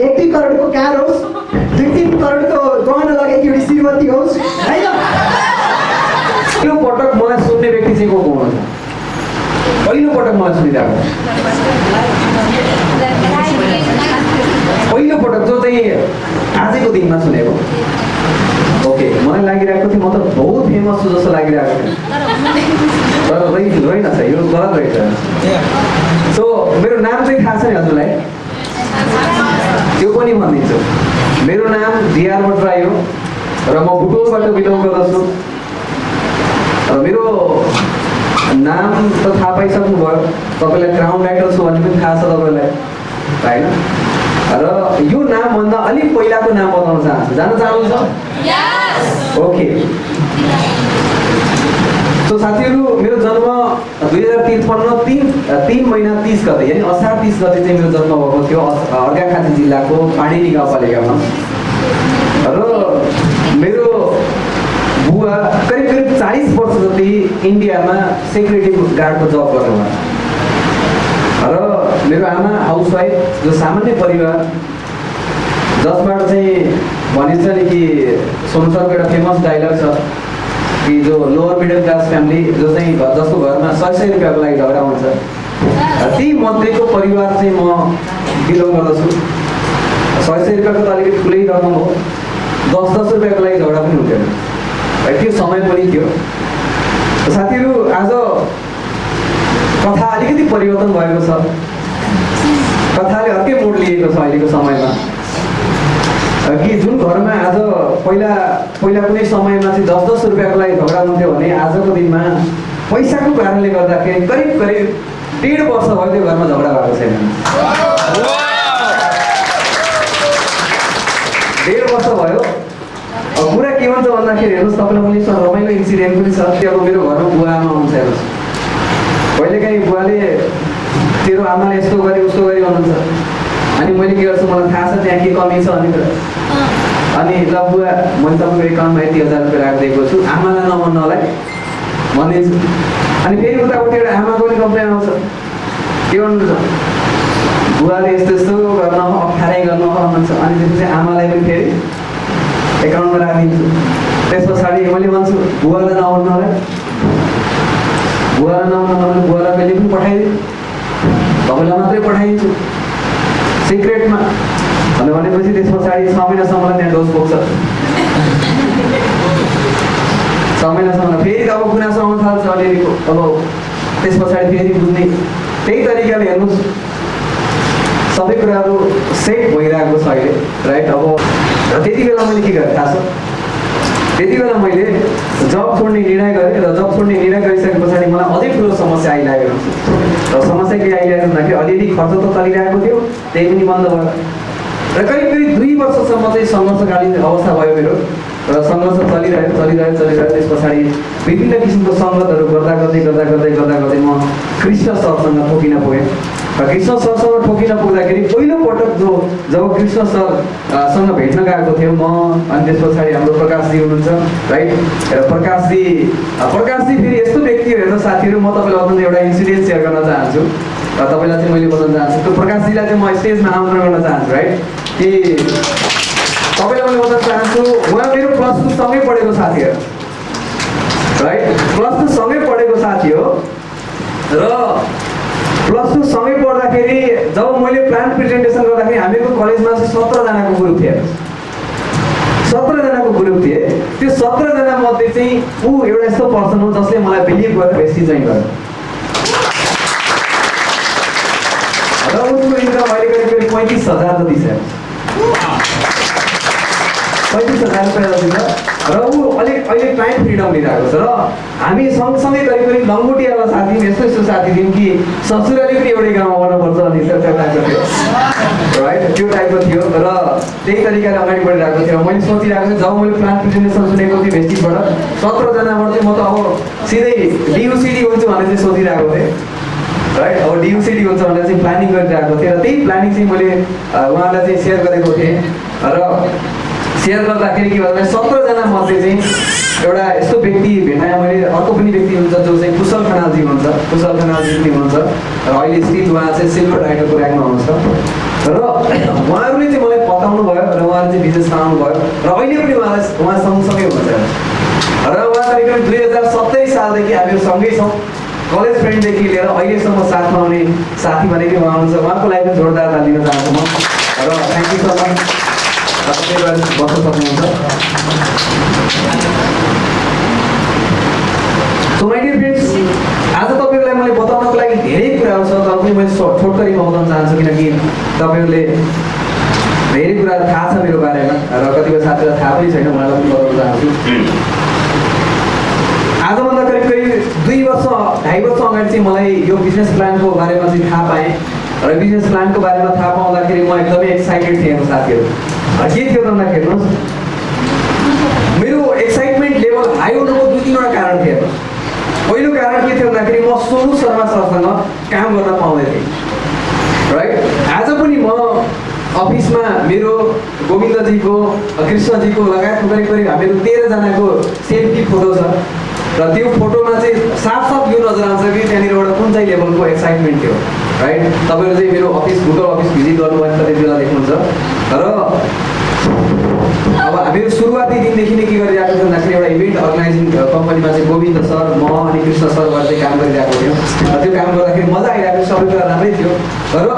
एक करोडको कार होस् दुई तिन करोडको गहना लगाएकी एउटी श्रीमती होस् होइन? पहिलो पटक मलाई सुन्ने व्यक्ति चाहिँ को को पहिलो पटक मलाई सुनिरहेको पहिलो पटक जो चाहिँ आजैको दिनमा सुनेको। ओके मलाई लागिरहेको थियो म त बहुत फेमस छु जस्तो लागिरहेको थियो। तर रहि रहेनछ यो गलत रहेछ सो मेरो नाम चाहिँ थाहा छ नि हजुरलाई? त्यो पनि भनिदिन्छु मेरो नाम डिआर भट्टराई हो र म भुटोलबाट बिलोङ गर्दछु। र मेरो नाम त थाहा पाइसक्नु भयो तपाईँलाई क्राउन राइटर छु भन्ने पनि थाहा छ तपाईँलाई होइन? र यो नामभन्दा अलिक पहिलाको नाम बताउन चाहन्छु। जान चाहनुहुन्छ? ओके सो साथीहरू मेरो जन्म दुई हजार त्रिपन्न तिन तिन महिना तिस गते यानि असार तिस गते चाहिँ मेरो जन्म भएको थियो अर्घाखाँची जिल्लाको पाणिनी गाउँपालिकामा र मेरो बुवा करिब करिब चालिस वर्ष जति इन्डियामा सेक्युरिटी गार्डको जब गर्नुभयो। र मेरो आमा हाउसवाइफ जो सामान्य परिवार जसबाट चाहिँ भनिन्छ नि कि सोनु सरको एउटा फेमस डाइलग छ। कि जो लोवर मिडल क्लास फ्यामिली जो चाहिँ जसको घरमा सय सय रुपियाँको लागि झगडा हुन्छ ती मध्येको परिवार चाहिँ म बिलोङ गर्दछु। सय सय रुपियाँको त अलिकति ठुलै रकम हो। दस दस रुपियाँको लागि झगडा पनि हुन्थेन है त्यो समय पनि थियो। साथीहरू आज कथा अलिकति परिवर्तन भएको छ। कथाले अर्कै मोड लिएको छ अहिलेको समयमा। कि जुन घरमा आज पहिला पहिला कुनै समयमा चाहिँ दस दस रुपियाँको लागि झगडा हुन्थ्यो भने आजको दिनमा पैसाको कारणले गर्दाखेरि करिब करिब डेढ वर्ष भयो त्यो घरमा झगडा भएको छैन। डेढ वर्ष भयो। कुरा के भन्छ भन्दाखेरि हेर्नुहोस् तपाईँलाई यसमा रमाइलो इन्सिडेन्ट पनि छ। त्यो अब मेरो घरमा बुवा आमा हुन्छ हेर्नुहोस्। कहिलेकाहीँ बुवाले तेरो आमाले यस्तो गरे उस्तो गरे भन्नुहुन्छ। अनि मैले के गर्छु मलाई थाहा छ त्यहाँ के कमी छ अनि अनि ल बुवा मैले तपाईँको एकाउन्टमा यति हजार रुपियाँ राखिदिएको छु। आमालाई नभन्नलाई। भनिदिन्छु। अनि फेरि उतापट्टि एउटा आमाको पनि कम्प्लेन आउँछ। के भन्नुहुन्छ बुवाले यस्तो यस्तो गर्न अप्ठ्यारै गर्नु अनि त्यसपछि आमालाई पनि फेरि एकाउन्टमा राखिदिन्छु। त्यस पछाडि मैले भन्छु बुवालाई नभन्नलाई। बुवालाई भने बुवालाई कहिले पनि पठाइदिनु तपाईँलाई मात्रै पठाइदिन्छु। सिक्रेटमा भनेर भनेपछि त्यस पछाडि छ महिनासम्म त्यहाँ डोज पुग्छ। छ महिनासम्म फेरि अब गुनासो आउन थाल्छ अलिअलि अब त्यस पछाडि फेरि बुझ्ने। त्यही तरिकाले हेर्नुहोस्। सबै कुराहरू सेट भइरहेको छ अहिले राइट अब त्यति बेला मैले के गरेँ? थाहा छ? त्यति बेला मैले जब छोड्ने निर्णय गरेँ र जब छोड्ने निर्णय गरिसके पछाडि मलाई अझै ठुलो समस्या आइलागेको र समस्या के आइरहेको भन्दाखेरि अलिअलि खर्च त चलिरहेको थियो त्यही पनि बन्द भयो। र करिब करिब दुई वर्षसम्म चाहिँ सङ्घर्षकालीन अवस्था भयो मेरो। र सङ्घर्ष चलिरह्यो चलिरह्यो चलिरह्यो। त्यस पछाडि विभिन्न किसिमको सङ्गतहरू गर्दा गर्दै गर्दा गर्दै गर्दा गर्दै म कृष्ण सरसँग ठोकिन पुगेँ। कृष्ण सरसँग ठोकिन पुग्दाखेरि पहिलोपटक जो जब कृष्ण सर अ, सँग भेट्न गएको थियो म अनि त्यस पछाडि हाम्रो प्रकाशजी हुनुहुन्छ राइट र प्रकाशजी प्रकाशजी फेरि यस्तो व्यक्ति हेर्नु साथीहरू म तपाईँलाई अझ एउटा इन्सिडेन्ट सेयर गर्न चाहन्छु र तपाईँलाई चाहिँ मैले बताउन चाहन्छु त्यो प्रकाशजीलाई चाहिँ म स्टेजमा आमन्त्रण गर्न चाहन्छु राइट कि तपाईँलाई मैले बताउन चाहन्छु उहाँ मेरो प्लस टू सँगै पढेको साथी हो राइट प्लस टू सँगै पढेको साथी हो र प्लस टू सँगै पढ्दाखेरि जब मैले प्लान प्रेजेन्टेसन गर्दाखेरि हामीहरूको कलेजमा चाहिँ सत्रजनाको ग्रुप थियो सत्रजनाको ग्रुप थिए। त्यो सत्रजना मध्ये चाहिँ ऊ एउटा यस्तो पर्सन हो जसले मलाई बिलिभ गरेर बेसी चाहिँ गर्यो। र उसको इन्कम अहिले पैँतिस हजार जति छ। पैँतिस हजार रुपियाँ जति र ऊ अलिक अहिले टाइम फ्रिडम लिइरहेको छ। र हामी सँगसँगै करिब करिब लङ्गोटियावाला साथी यस्तो यस्तो साथी थियौँ कि ससुराली पनि एउटै गाउँमा आउनुपर्छ अनि त्यो टाइपको थियो राइट त्यो टाइपको थियो। र त्यही तरिकाले अगाडि बढिरहेको थियो। मैले सोचिरहेको थिएँ जब मैले प्लान प्रेजेन्टेसन सुनेको थिएँ भेस्टिकबाट सत्रजनाबाट चाहिँ म त अब सिधै डियुसिडी हुन्छु भनेर चाहिँ सोचिरहेको थिएँ। राइट अब डियुसिडी हुन्छ भनेर चाहिँ प्लानिङ गरिरहेको थिएँ। र त्यही प्लानिङ चाहिँ मैले उहाँलाई चाहिँ सेयर गरेको थिएँ। र सेयर गर्दाखेरि के भन्दा सत्रजना मध्ये चाहिँ एउटा यस्तो व्यक्ति भेटाएँ मैले अर्को पनि व्यक्ति हुन्छ जो चाहिँ कुशल खनालजी हुनुहुन्छ कुशल खनालजी पनि हुनुहुन्छ र अहिले स्थित उहाँ चाहिँ सिल्भर राइडरको ऱ्याङ्कमा हुनुहुन्छ। र उहाँहरूले चाहिँ मलाई बताउनु भयो र उहाँले चाहिँ बनाउनु भयो र अहिले पनि उहाँलाई उहाँ सँगसँगै हुनुहुन्छ। र उहाँ करिब दुई हजार सत्तरी सालदेखि हामीहरू सँगै छौँ। कलेज फ्रेन्डदेखि लिएर अहिलेसम्म साथमा आउने साथी भनेकै उहाँ हुनुहुन्छ। उहाँको लागि जोरदार ताली दिन चाहन्छु म र थ्याङ्क यू सो मच तपाईँ बस्न सक्नुहुन्छ आज तपाईँहरूलाई मैले बताउनको लागि धेरै कुराहरू छ तर पनि मैले छोटकरीमा बताउन चाहन्छु किनकि तपाईँहरूले धेरै कुराहरू थाहा छ मेरो बारेमा र कतिपय साथीहरूलाई थाहा पनि छैन उहाँलाई पनि बताउन चाहन्छु। आजभन्दा करिब करिब दुई वर्ष ढाई वर्ष अगाडि चाहिँ मलाई यो बिजनेस प्लानको बारेमा चाहिँ थाहा पाएँ र बिजनेस प्लानको बारेमा थाहा पाउँदाखेरि म एकदमै एक्साइटेड थिएँ साथीहरू। के थियो त हेर्नुहोस्। मेरो एक्साइटमेन्ट लेभल हाई हुनुको दुई तिनवटा कारण थियो पहिलो कारण के थियो भन्दाखेरि म सोनु शर्मा सरसँग काम गर्न पाउँदै थिएँ। राइट आज पनि म अफिसमा मेरो गोविन्दजीको कृष्णजीको लगायत करिब करिब हामीहरू तेह्रजनाको सेल्फी फोटो छ। र त्यो फोटोमा चाहिँ साफ साफ यो नजर आउँछ कि त्यहाँनिर एउटा कुन चाहिँ लेभलको एक्साइटमेन्ट थियो राइट तपाईँहरू चाहिँ मेरो अफिस गुगल अफिस भिजिट गर्नुभयो भने त्यति बेला देख्नुहुन्छ। र अब हामीहरू सुरुवाती दिनदेखि नै के गरिरहेको थियो भन्दाखेरि एउटा इभेन्ट अर्गनाइजिङ कम्पनीमा चाहिँ गोविन्द सर म अनि कृष्ण सर चाहिँ काम गरिरहेको थियौँ। र त्यो काम गर्दाखेरि मजा आइरहेको थियो सबै कुरा राम्रै थियो। र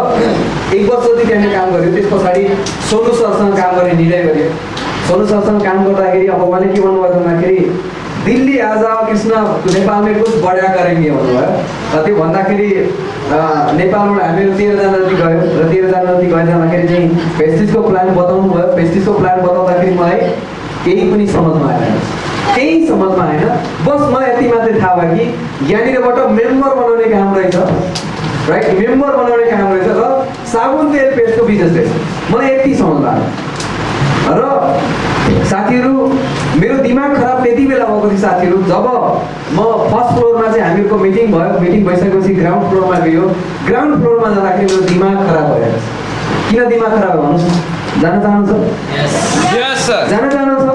एक वर्ष जति त्यहाँनिर काम गऱ्यो। त्यस पछाडि सोनु सरसँग काम गर्ने निर्णय गर्यो सोनु सरसँग काम गर्दाखेरि अब उहाँले के भन्नुभयो भन्दाखेरि दिल्ली आज कृष्ण नेपाल में कुछ बढा करेंगे भन्नुभयो त्यो भन्दाखेरि नेपालबाट हामीहरू तेह्रजना जति गयो र तेह्रजना जति गएर जाँदाखेरि चाहिँ पेस्टिजको प्लान बताउनु भयो। पेस्टिजको प्लान बताउँदाखेरि मलाई केही पनि समझमा आएन। केही समझमा आएन। बस मलाई यति मात्रै थाहा भयो कि यहाँनिरबाट मेम्बर बनाउने काम रहेछ। राइट मेम्बर बनाउने काम रहेछ र साबुन तेल पेस्टको बिजनेस रहेछ। मलाई यति समझमा आयो। र साथीहरू मेरो दिमाग खराब त्यति बेला भएको थियो साथीहरू जब म फर्स्ट फ्लोरमा चाहिँ हामीहरूको मिटिङ भयो मिटिङ भइसकेपछि ग्राउन्ड फ्लोरमा गयो। ग्राउन्ड फ्लोरमा जाँदाखेरि मेरो दिमाग खराब भयो किन दिमाग खराब भन्नुहोस्? जान चाहनुहुन्छ. जान चाहनुहुन्छ.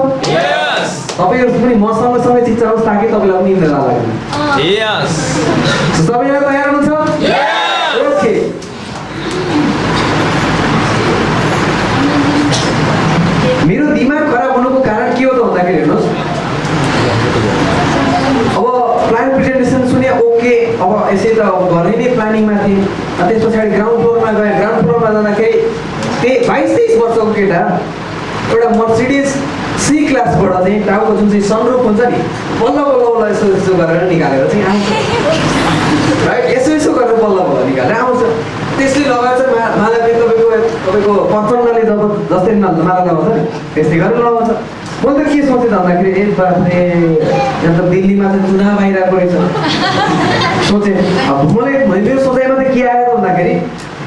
तपाईँहरू पनि मसँग सँगै चिच्चाउनुहोस् ताकि तपाईँलाई पनि निन्द्रा. So, सबैजना तयार हुनुहुन्छ ओके मेरो दिमाग खराब हुनुको कारण के हो त भन्दाखेरि हेर्नुहोस् अब प्लान प्रेजेन्टेसन सुने ओके अब यसै त अब घरै नै प्लानिङमा थिएँ। त्यस पछाडि ग्राउन्ड फ्लोरमा गएँ। ग्राउन्ड फ्लोरमा जाँदाखेरि त्यही बाइस तेइस वर्षको केटा एउटा मर्सिडिज सी क्लासबाट चाहिँ टाउको जुन चाहिँ सनरुफ हुन्छ नि बल्ल बल्ल बल्ल यसो यसो गरेर निकालेर चाहिँ आउँछ। राइट यसो यसो गरेर बल्ल बल्ल निकालेर आउँछ। त्यसले लगाएर चाहिँ मा माला तपाईँको तपाईँको प्रचण्डले जब जस्तै माला लगाउँछ नि त्यस्तै गरेर लगाउँछ। मैले त के सोचेँ त भन्दाखेरि ए बाफ्रे यहाँ त दिल्लीमा चाहिँ चुनाव आइरहेको रहेछ। सोचेँ मलाई मेरो सोचाइमा त के आयो त भन्दाखेरि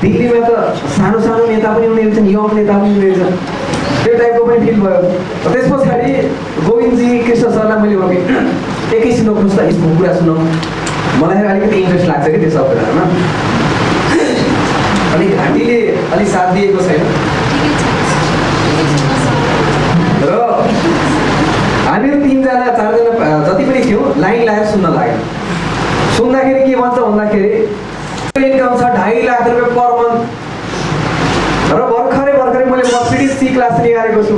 दिल्लीमा त सानो सानो नेता पनि हुने रहेछन् यङ नेता पनि हुने रहेछन्। त्यो टाइपको पनि फिल भयो। त्यस पछाडि गोविन्दजी कृष्ण सरलाई मैले भने एकैछिन त यसको कुरा सुनौँ। मलाई अलिकति इन्ट्रेस्ट लाग्छ कि त्यो सब कुराहरूमा अलिक घाँटीले अलिक साथ दिएको छैन र हामीहरू तिनजना चारजना जति पनि थियौँ लाइन लगाएर सुन्न लाग्यो। सुन्दाखेरि के भन्छ भन्दाखेरि इन्कम छ ढाई लाख रुपियाँ पर मन्थ र भर्खरै भर्खरै मैले मर्सिडिज सी क्लास निकालेको छु।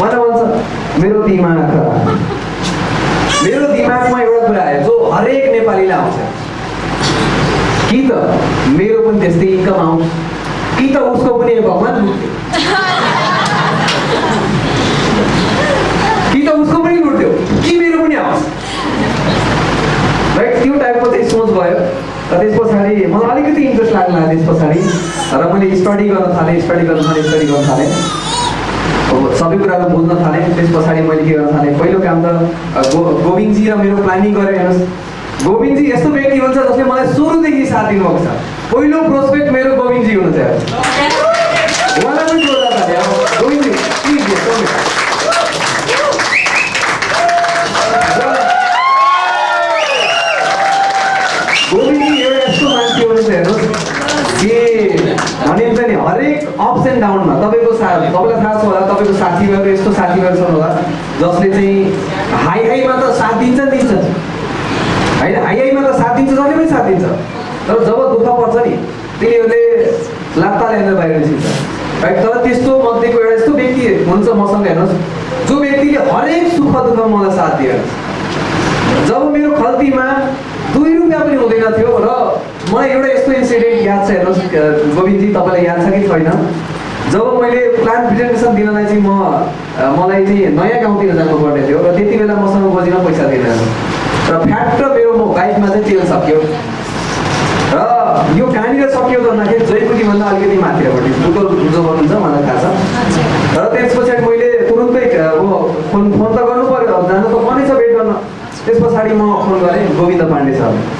मलाई भन्छ मेरो दिमाग मेरो दिमागमा एउटा कुरा आयो जो हरेक नेपालीलाई आउँछ। कि त मेरो पनि त्यस्तै इन्कम आउँछ कि त उसको पनि भगवान् लुट्यो कि त उसको पनि लुट्यो कि मेरो पनि आओस् राइट त्यो टाइपको चाहिँ सोच भयो। र त्यस पछाडि मलाई अलिकति इन्ट्रेस्ट लाग्न लाग्यो त्यस पछाडि। र मैले स्टडी गर्न थालेँ स्टडी गर्न थालेँ स्टडी गर्न थालेँ। अब सबै कुराहरू बुझ्न थालेँ। त्यस पछाडि मैले के गर्न थालेँ? पहिलो काम त गो गोविन्दजी र मेरो प्लानिङ गरेँ हेर्नुहोस्। गोविन्दजी यस्तो व्यक्ति हुन्छ जसले मलाई सुरुदेखि साथ दिनुभएको छ। पहिलो प्रोस्पेक्ट मेरो गोविन्दजी हुनुहुन्छ। अप्स एन्ड डाउनमा तपाईँको सा तपाईँलाई थाहा छ होला तपाईँको साथीभाइहरू यस्तो साथीभाइहरू छन् होला जसले चाहिँ हाई हाईमा त साथ दिन्छ दिन्छ होइन? हाई हाईमा त साथ दिन्छ जसले पनि साथ दिन्छ। तर जब दुःख पर्छ नि तिनीहरूले लात्ता ल्याएर बाहिर निस्किन्छ। है तर त्यस्तो मध्येको एउटा यस्तो व्यक्ति हुन्छ मसँग हेर्नुहोस्। जो व्यक्तिले हरेक सुख दुःख मलाई साथ दिएर जब मेरो खल्तीमा दुई रुपियाँ पनि हुँदैन थियो र मलाई एउटा यस्तो इन्सिडेन्ट याद छ हेर्नुहोस् गोविन्दजी तपाईँलाई याद छ कि छैन? जब मैले प्लान प्रेजेन्टेसन दिनलाई चाहिँ म मलाई चाहिँ नयाँ गाउँतिर जानुपर्ने थियो र त्यति बेला मसँग बजीमा पैसा दिएन र फ्याट र मेरो म बाइकमा चाहिँ तेल सक्यो। र यो कहाँनिर सक्यो भन्दाखेरि जयपुरीभन्दा अलिकति माथिपट्टि गुगल जो भन्नुहुन्छ मलाई थाहा छ। र त्यस पछाडि मैले तुरुन्तै अब फोन फोन त गर्नु पऱ्यो जानु त पर्ने छ भेट गर्न। त्यस पछाडि म फोन गरेँ गोविन्द पाण्डे सर।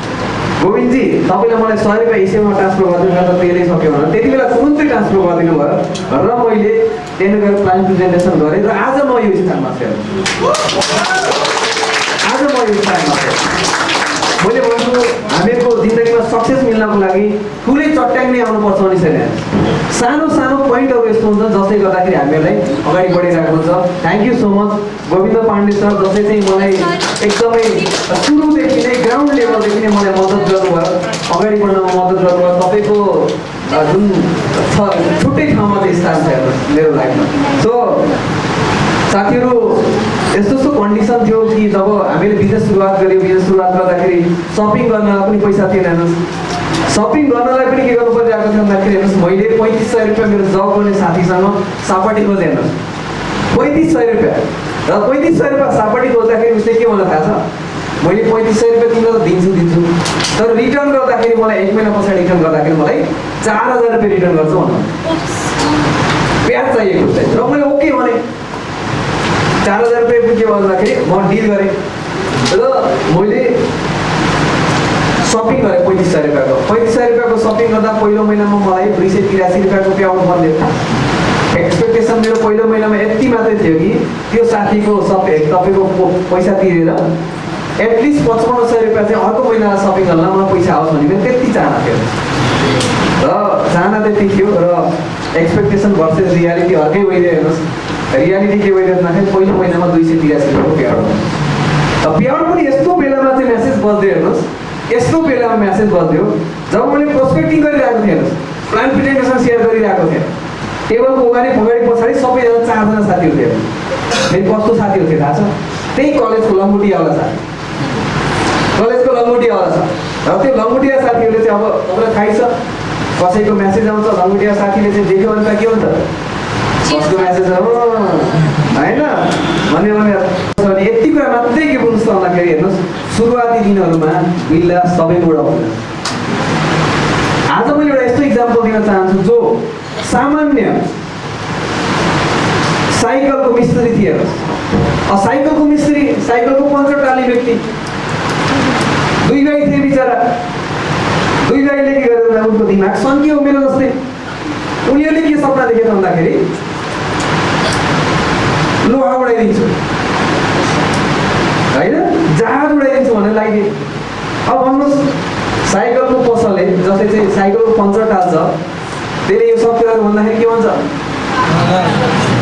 गोविन्दजी तपाईँले मलाई सय रुपियाँ हिसेबमा ट्रान्सफर गरिदिनु त तेलै सक्यो भनेर। त्यति बेला तुरुन्तै ट्रान्सफर गरिदिनु भयो? र मैले त्यहाँनिर गएर प्लान प्रेजेन्टेसन गरेँ र आज म यो स्थानमा छु। आज म यो स्थानमा छु। मैले भन्छु हामीहरूको जिन्दगीमा सक्सेस मिल्नको लागि ठुलै चट्याङ नै आउनुपर्छ भने छैन सानो सानो पोइन्टहरू यस्तो हुन्छ जसले गर्दाखेरि हामीहरूलाई अगाडि बढिरहेको हुन्छ। Thank you so much Govind Pandey sir जसले चाहिँ मलाई एकदमै सुरुदेखि नै ग्राउन्ड लेभलदेखि नै मलाई मद्दत गर्नुभयो। अगाडि बढ्नमा मद्दत गर्नुभयो। तपाईँको जुन छ छुट्टै ठाउँमा चाहिँ स्थान छ मेरो लाइफमा। सो साथीहरू यस्तो यस्तो कन्डिसन थियो कि जब हामीले बिजनेस सुरुवात गऱ्यौँ बिजनेस सुरुवात गर्दाखेरि सपिङ गर्नलाई पनि पैसा थिएन हेर्नुहोस्। सपिङ गर्नलाई पनि के गर्नु परिरहेको थियो भन्दाखेरि हेर्नुहोस् मैले पैँतिस सय रुपियाँ मेरो जब गर्ने साथीसँग सापट्टि खोजेँ हेर्नुहोस्। पैँतिस सय रुपियाँ। र पैँतिस सय रुपियाँ सापट्टि खोज्दाखेरि उसले के मलाई थाहा छ? मैले पैँतिस सय रुपियाँ तिमीलाई दिन्छु दिन्छु। तर रिटर्न गर्दाखेरि मलाई एक महिना पछाडि रिटर्न गर्दाखेरि मलाई चार हजार रुपियाँ रिटर्न गर्छु भन्नु। ब्याज चाहिएको चाहिँ र मैले ओके भने। चार हजार रुपियाँ पुग्यो भन्दाखेरि म डिल गरेँ। र मैले सपिङ गरेँ पैँतिस सय रुपियाँको। पैँतिस सय रुपियाँको सपिङ गर्दा पहिलो महिनामा मलाई दुई सय तिरासी रुपियाँको प्याउनु पर्ने एक्सपेक्टेसन मेरो पहिलो महिनामा यति मात्रै थियो कि त्यो साथीको सब तपाईँको पैसा तिरेर एटलिस्ट पचपन्न सय रुपियाँ चाहिँ अर्को महिना सपिङ गर्न मलाई पैसा आओस् मेरो त्यति चाहना थियो। र चाहना त्यति थियो र एक्सपेक्टेसन भर्सेस रियालिटी अर्कै भइदियो हेर्नुहोस् रियालिटी के भइदियो भन्दाखेरि पहिलो महिनामा दुई सय तिरासी रुपियाँको प्याउड र प्याउड पनि यस्तो बेलामा चाहिँ मेसेज बज्यो हेर्नुहोस् यस्तो बेलामा मेसेज बज्यो जब मैले प्रोस्पेक्टिङ गरिरहेको थिएँ हेर्नुहोस् प्लान प्रेजेन्टेसन सेयर गरिरहेको थिएँ टेबलको अगाडि अगाडि पछाडि सबैजना चारजना साथीहरू थियो फेरि कस्तो साथीहरू थियो थाहा छ त्यही कलेजको लङ्गुटियावाला साथी कलेजको लङ्गुटियावाला छ र त्यो लङ्गुटिया साथीहरूले चाहिँ अब तपाईँलाई थाहै छ कसैको म्यासेज आउँछ लङ्गुटिया साथीले चाहिँ देख्यो भने त के हुन्छ कसको म्यासेज हो होइन भन्ने भने यति कुरा मात्रै के बुझ्नुहोस् भन्दाखेरि हेर्नुहोस् सुरुवाती दिनहरूमा बिल्ला सबैबाट आउँदैन आज मैले एउटा यस्तो इक्जाम्पल दिन चाहन्छु जो सामान्य साइकलको मिस्त्री थिए साइकलको मिस्त्री साइकलको पञ्चर टाल्ने व्यक्ति दुई भाइ थिए बिचरा दुई भाइले के गरेर उनको दिमाग सन्कियो मेरो जस्तै उनीहरूले के सपना देखे भन्दाखेरि लोहा उडाइदिन्छु। होइन? जहाज उडाइदिन्छु भनेर लागि। अब भन्नुहोस् साइकलको पसलले जसले चाहिँ साइकलको पङ्चर टाल्छ त्यसले यो सब कुराहरू भन्दाखेरि के भन्छ?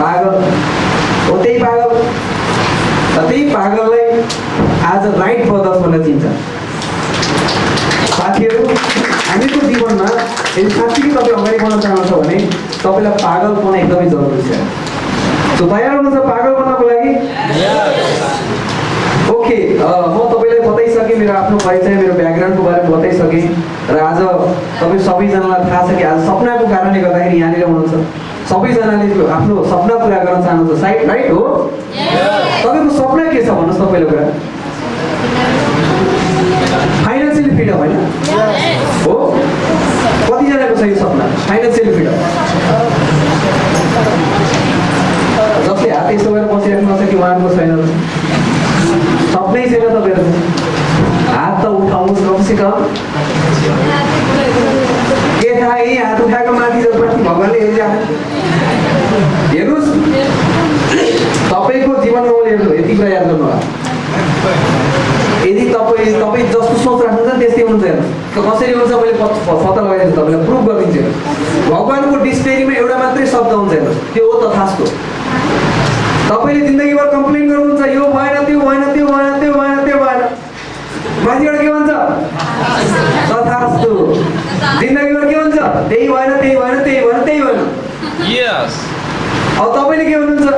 पागल। हो त्यही पागल। त्यही पागललाई आज राइट ब्रदर्स भनेर चिन्छ। साथीहरू हामीको जीवनमा यदि साँच्चीकै तपाईँ अगाडि बढ्न चाहनुहुन्छ भने तपाईँलाई पागलपना एकदमै जरुरी छ। तयार हुनुहुन्छ पागल बन्नको लागि? ओके म तपाईँलाई बताइसकेँ मेरो आफ्नो परिचय मेरो ब्याकग्राउन्डको बारेमा बताइसकेँ। र आज तपाईँ सबैजनालाई थाहा छ कि आज सपनाको कारणले गर्दाखेरि यहाँनिर हुनुहुन्छ। सबैजनाले आफ्नो सपना पुरा गर्न चाहनुहुन्छ। साइड राइट हो? तपाईँको सपना के छ भन्नुहोस् त पहिलो कुरा फाइनेन्सियली फ्रिडम होइन हो? कतिजनाको छ यो सपना? फाइनेन्सियली फ्रिडम जसले हात यस्तो गरेर बसिराख्नु छ कि उहाँहरूको छैन सपनै छैन तपाईँहरू हात त उठाउनुहोस् कमसे कम के थाहा हात उठाएको माथि जति भगवान्ले हेरिरहेको हेर्नुहोस् तपाईँको जीवनमा मैले हेर्नु यति कुरा याद गर्नु यदि तपाईँ तपाईँ जस्तो सोच राख्नुहुन्छ त्यस्तै हुन्छ हेर्नुहोस् त कसरी हुन्छ मैले पत्ता लगाइदिन्छु तपाईँलाई प्रुभ गरिदिन्छु। भगवान्को डिक्सनेरीमा एउटा मात्रै शब्द हुन्छ हेर्नुहोस् त्यो हो तथास्तो तपाईँले जिन्दगीभर कम्प्लेन गर्नुहुन्छ यो भएन त्यो भएन त्यो भएन त्यो भएन त्यो भएन। माथिबाट के भन्छ? तथास्तु। जिन्दगीभर के भन्छ? त्यही भएन त्यही भएन त्यही भएन त्यही भएन। अब तपाईँले के भन्नुहुन्छ?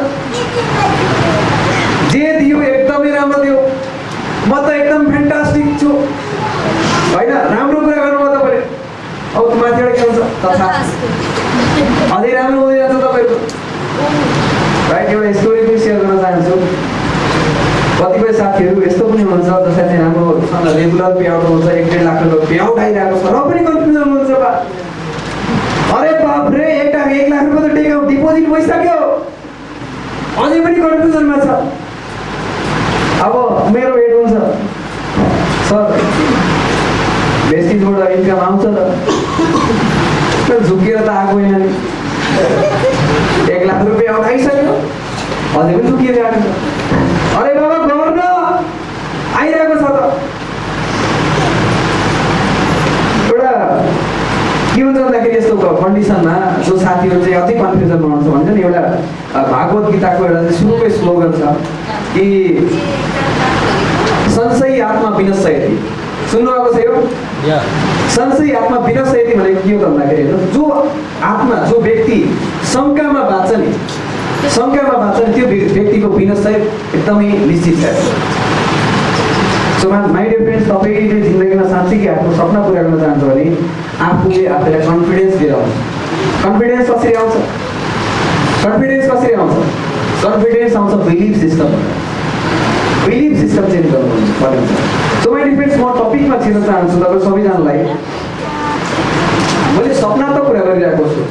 जे दियो एकदमै राम्रो दियो म त एकदम फ्यान्टास्टिक छु। होइन? राम्रो कुरा गर्नुभयो तपाईँले। अब माथिबाट के हुन्छ तथा अझै राम्रो हुँदै जान्छ तपाईँको एउटा स्टोरी पनि सेयर गर्न चाहन्छु कतिपय साथीहरू यस्तो पनि हुनुहुन्छ जसलाई चाहिँ राम्रोसँग रेगुलर पे आउट हुन्छ एक डेढ लाख रुपियाँ पे आउट आइरहेको छ र पनि कन्फ्युजन हुनुहुन्छ बा। अरे बाप रे एक लाख एक लाख रुपियाँ त टेक आउट डिपोजिट भइसक्यो। अझै पनि कन्फ्युजनमा छ। अब मेरो वेट हुन्छ। सर भेस्टिजबाट इन्कम आउँछ त। झुकेर त आएको होइन नि। एक लाख रुपियाँ आउट आइसक्यो। अझै पनि झुकिएर आएको छ अरे बाबा गर्न आइरहेको छ त। एउटा के हुन्छ भन्दाखेरि यस्तो कन्डिसनमा जो साथीहरू चाहिँ अझै कन्फ्युजनमा हुन्छ भन्छ नि एउटा भागवत गीताको एउटा चाहिँ सुरुकै स्लोगन छ कि संशय आत्मा विनशयति सुन्नुभएको छ यो? संशय आत्मा विनशयति भनेको के हो त भन्दाखेरि जो आत्मा जो व्यक्ति शङ्कामा बाँच्छ नि शङ्कामा बाँच्छ नि त्यो व्य- व्यक्तिको विनशय एकदमै निश्चित छ। सो माई डियर फ्रेन्ड्स तपाईँले जिन्दगीमा साँच्चीकै आफ्नो सपना पुरा गर्न चाहन्छ भने आफूले आफूलाई कन्फिडेन्स दिएर आउँछ कन्फिडेन्स कसरी आउँछ? कन्फिडेन्स कसरी आउँछ? कन्फिडेन्स आउँछ belief system belief system change गर्नु पर्ने सो माई डियर फ्रेन्ड्स म टपिकमा छिर्न चाहन्छु तपाईँ सबैजनालाई। मैले सपना त कुरा गरिरहेको छु।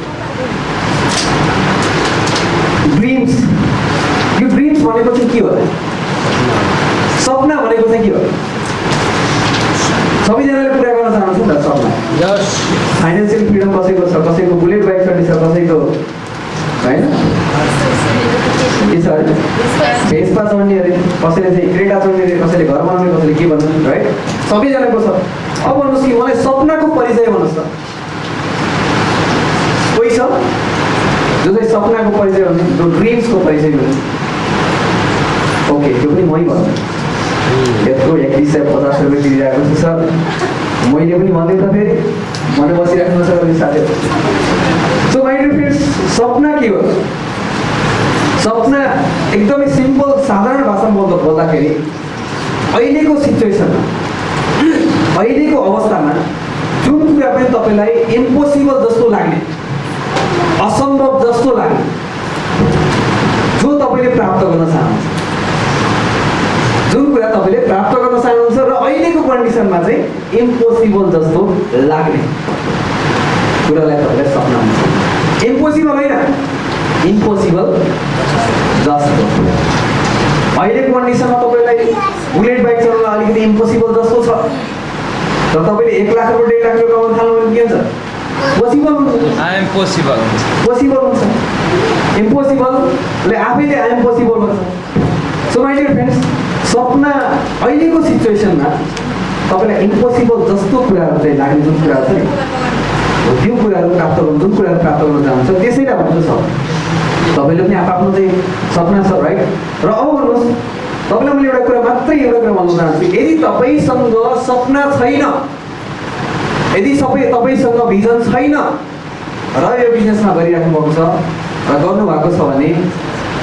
भनेको चाहिँ के होला सपना भनेको चाहिँ के हो? सबैजनाले पुरा गर्न चाहन्छ नि त सपना। फाइनेन्सियल फ्रिडम कसैको छ कसैको बुलेट बाइक छ कसैको होइन? के छ अरे भेसपा चढ्ने अरे कसैले चाहिँ क्रेटा चढ्ने अरे कसैले घर बनाउने कसैले के भन्छन् राइट सबैजनाको छ। अब भन्नुहोस् कि मलाई सपनाको परिचय भन्नुहोस् त। कोही छ? जो चाहिँ सपनाको परिचय भन्ने जो ड्रिम्सको परिचय भन्ने ओके त्यो पनि मै भन्छु यत्रो एकतिस सय पचास रुपियाँ तिरिरहेको छु सर मैले पनि भन्दै त फेरि मैले बसिराख्नु छ भने साथीहरू सो माइ फ्रेन्ड्स सपना के हो सपना एकदमै सिम्पल साधारण भाषामा बोल्दा बोल्दाखेरि अहिलेको सिचुएसनमा अहिलेको अवस्थामा जुन कुरा पनि तपाईँलाई इम्पोसिबल जस्तो लाग्ने असम्भव जस्तो लाग्ने जो तपाईँले प्राप्त गर्न चाहनुहुन्छ जुन कुरा तपाईँले प्राप्त गर्न चाहनुहुन्छ र अहिलेको कन्डिसनमा चाहिँ इम्पोसिबल जस्तो लाग्ने कुरालाई तपाईँलाई सपना हुन्छ इम्पोसिबल होइन। इम्पोसिबल जस्तो। अहिलेको कन्डिसनमा तपाईँलाई बुलेट बाइक चलाउन अलिकति इम्पोसिबल जस्तो छ। र तपाईँले एक लाख रुपियाँ डेढ लाख रुपियाँ कमाउनु थाल्नु भने के हुन्छ? पोसिबल हुन्छ। पोसिबल पोसिबल हुन्छ। इम्पोसिबलले आफैले आइएम पोसिबल भन्छ। सो माइ डियर फ्रेन्ड्स सपना अहिलेको सिचुएसनमा तपाईँलाई इम्पोसिबल जस्तो कुराहरू चाहिँ लाग्ने जुन कुराहरू छ नि हो त्यो कुराहरू प्राप्त गर्नु जुन कुराहरू प्राप्त गर्न चाहन्छ त्यसैलाई भन्छु छ। तपाईँले पनि आफ्नो चाहिँ सपना छ राइट र अब भन्नुहोस् तपाईँलाई मैले एउटा कुरा मात्रै एउटा कुरा भन्न चाहन्छु यदि तपाईँसँग सपना छैन यदि सबै तपाईँसँग भिजन छैन र यो बिजनेसमा गरिराख्नु भएको छ र गर्नुभएको छ भने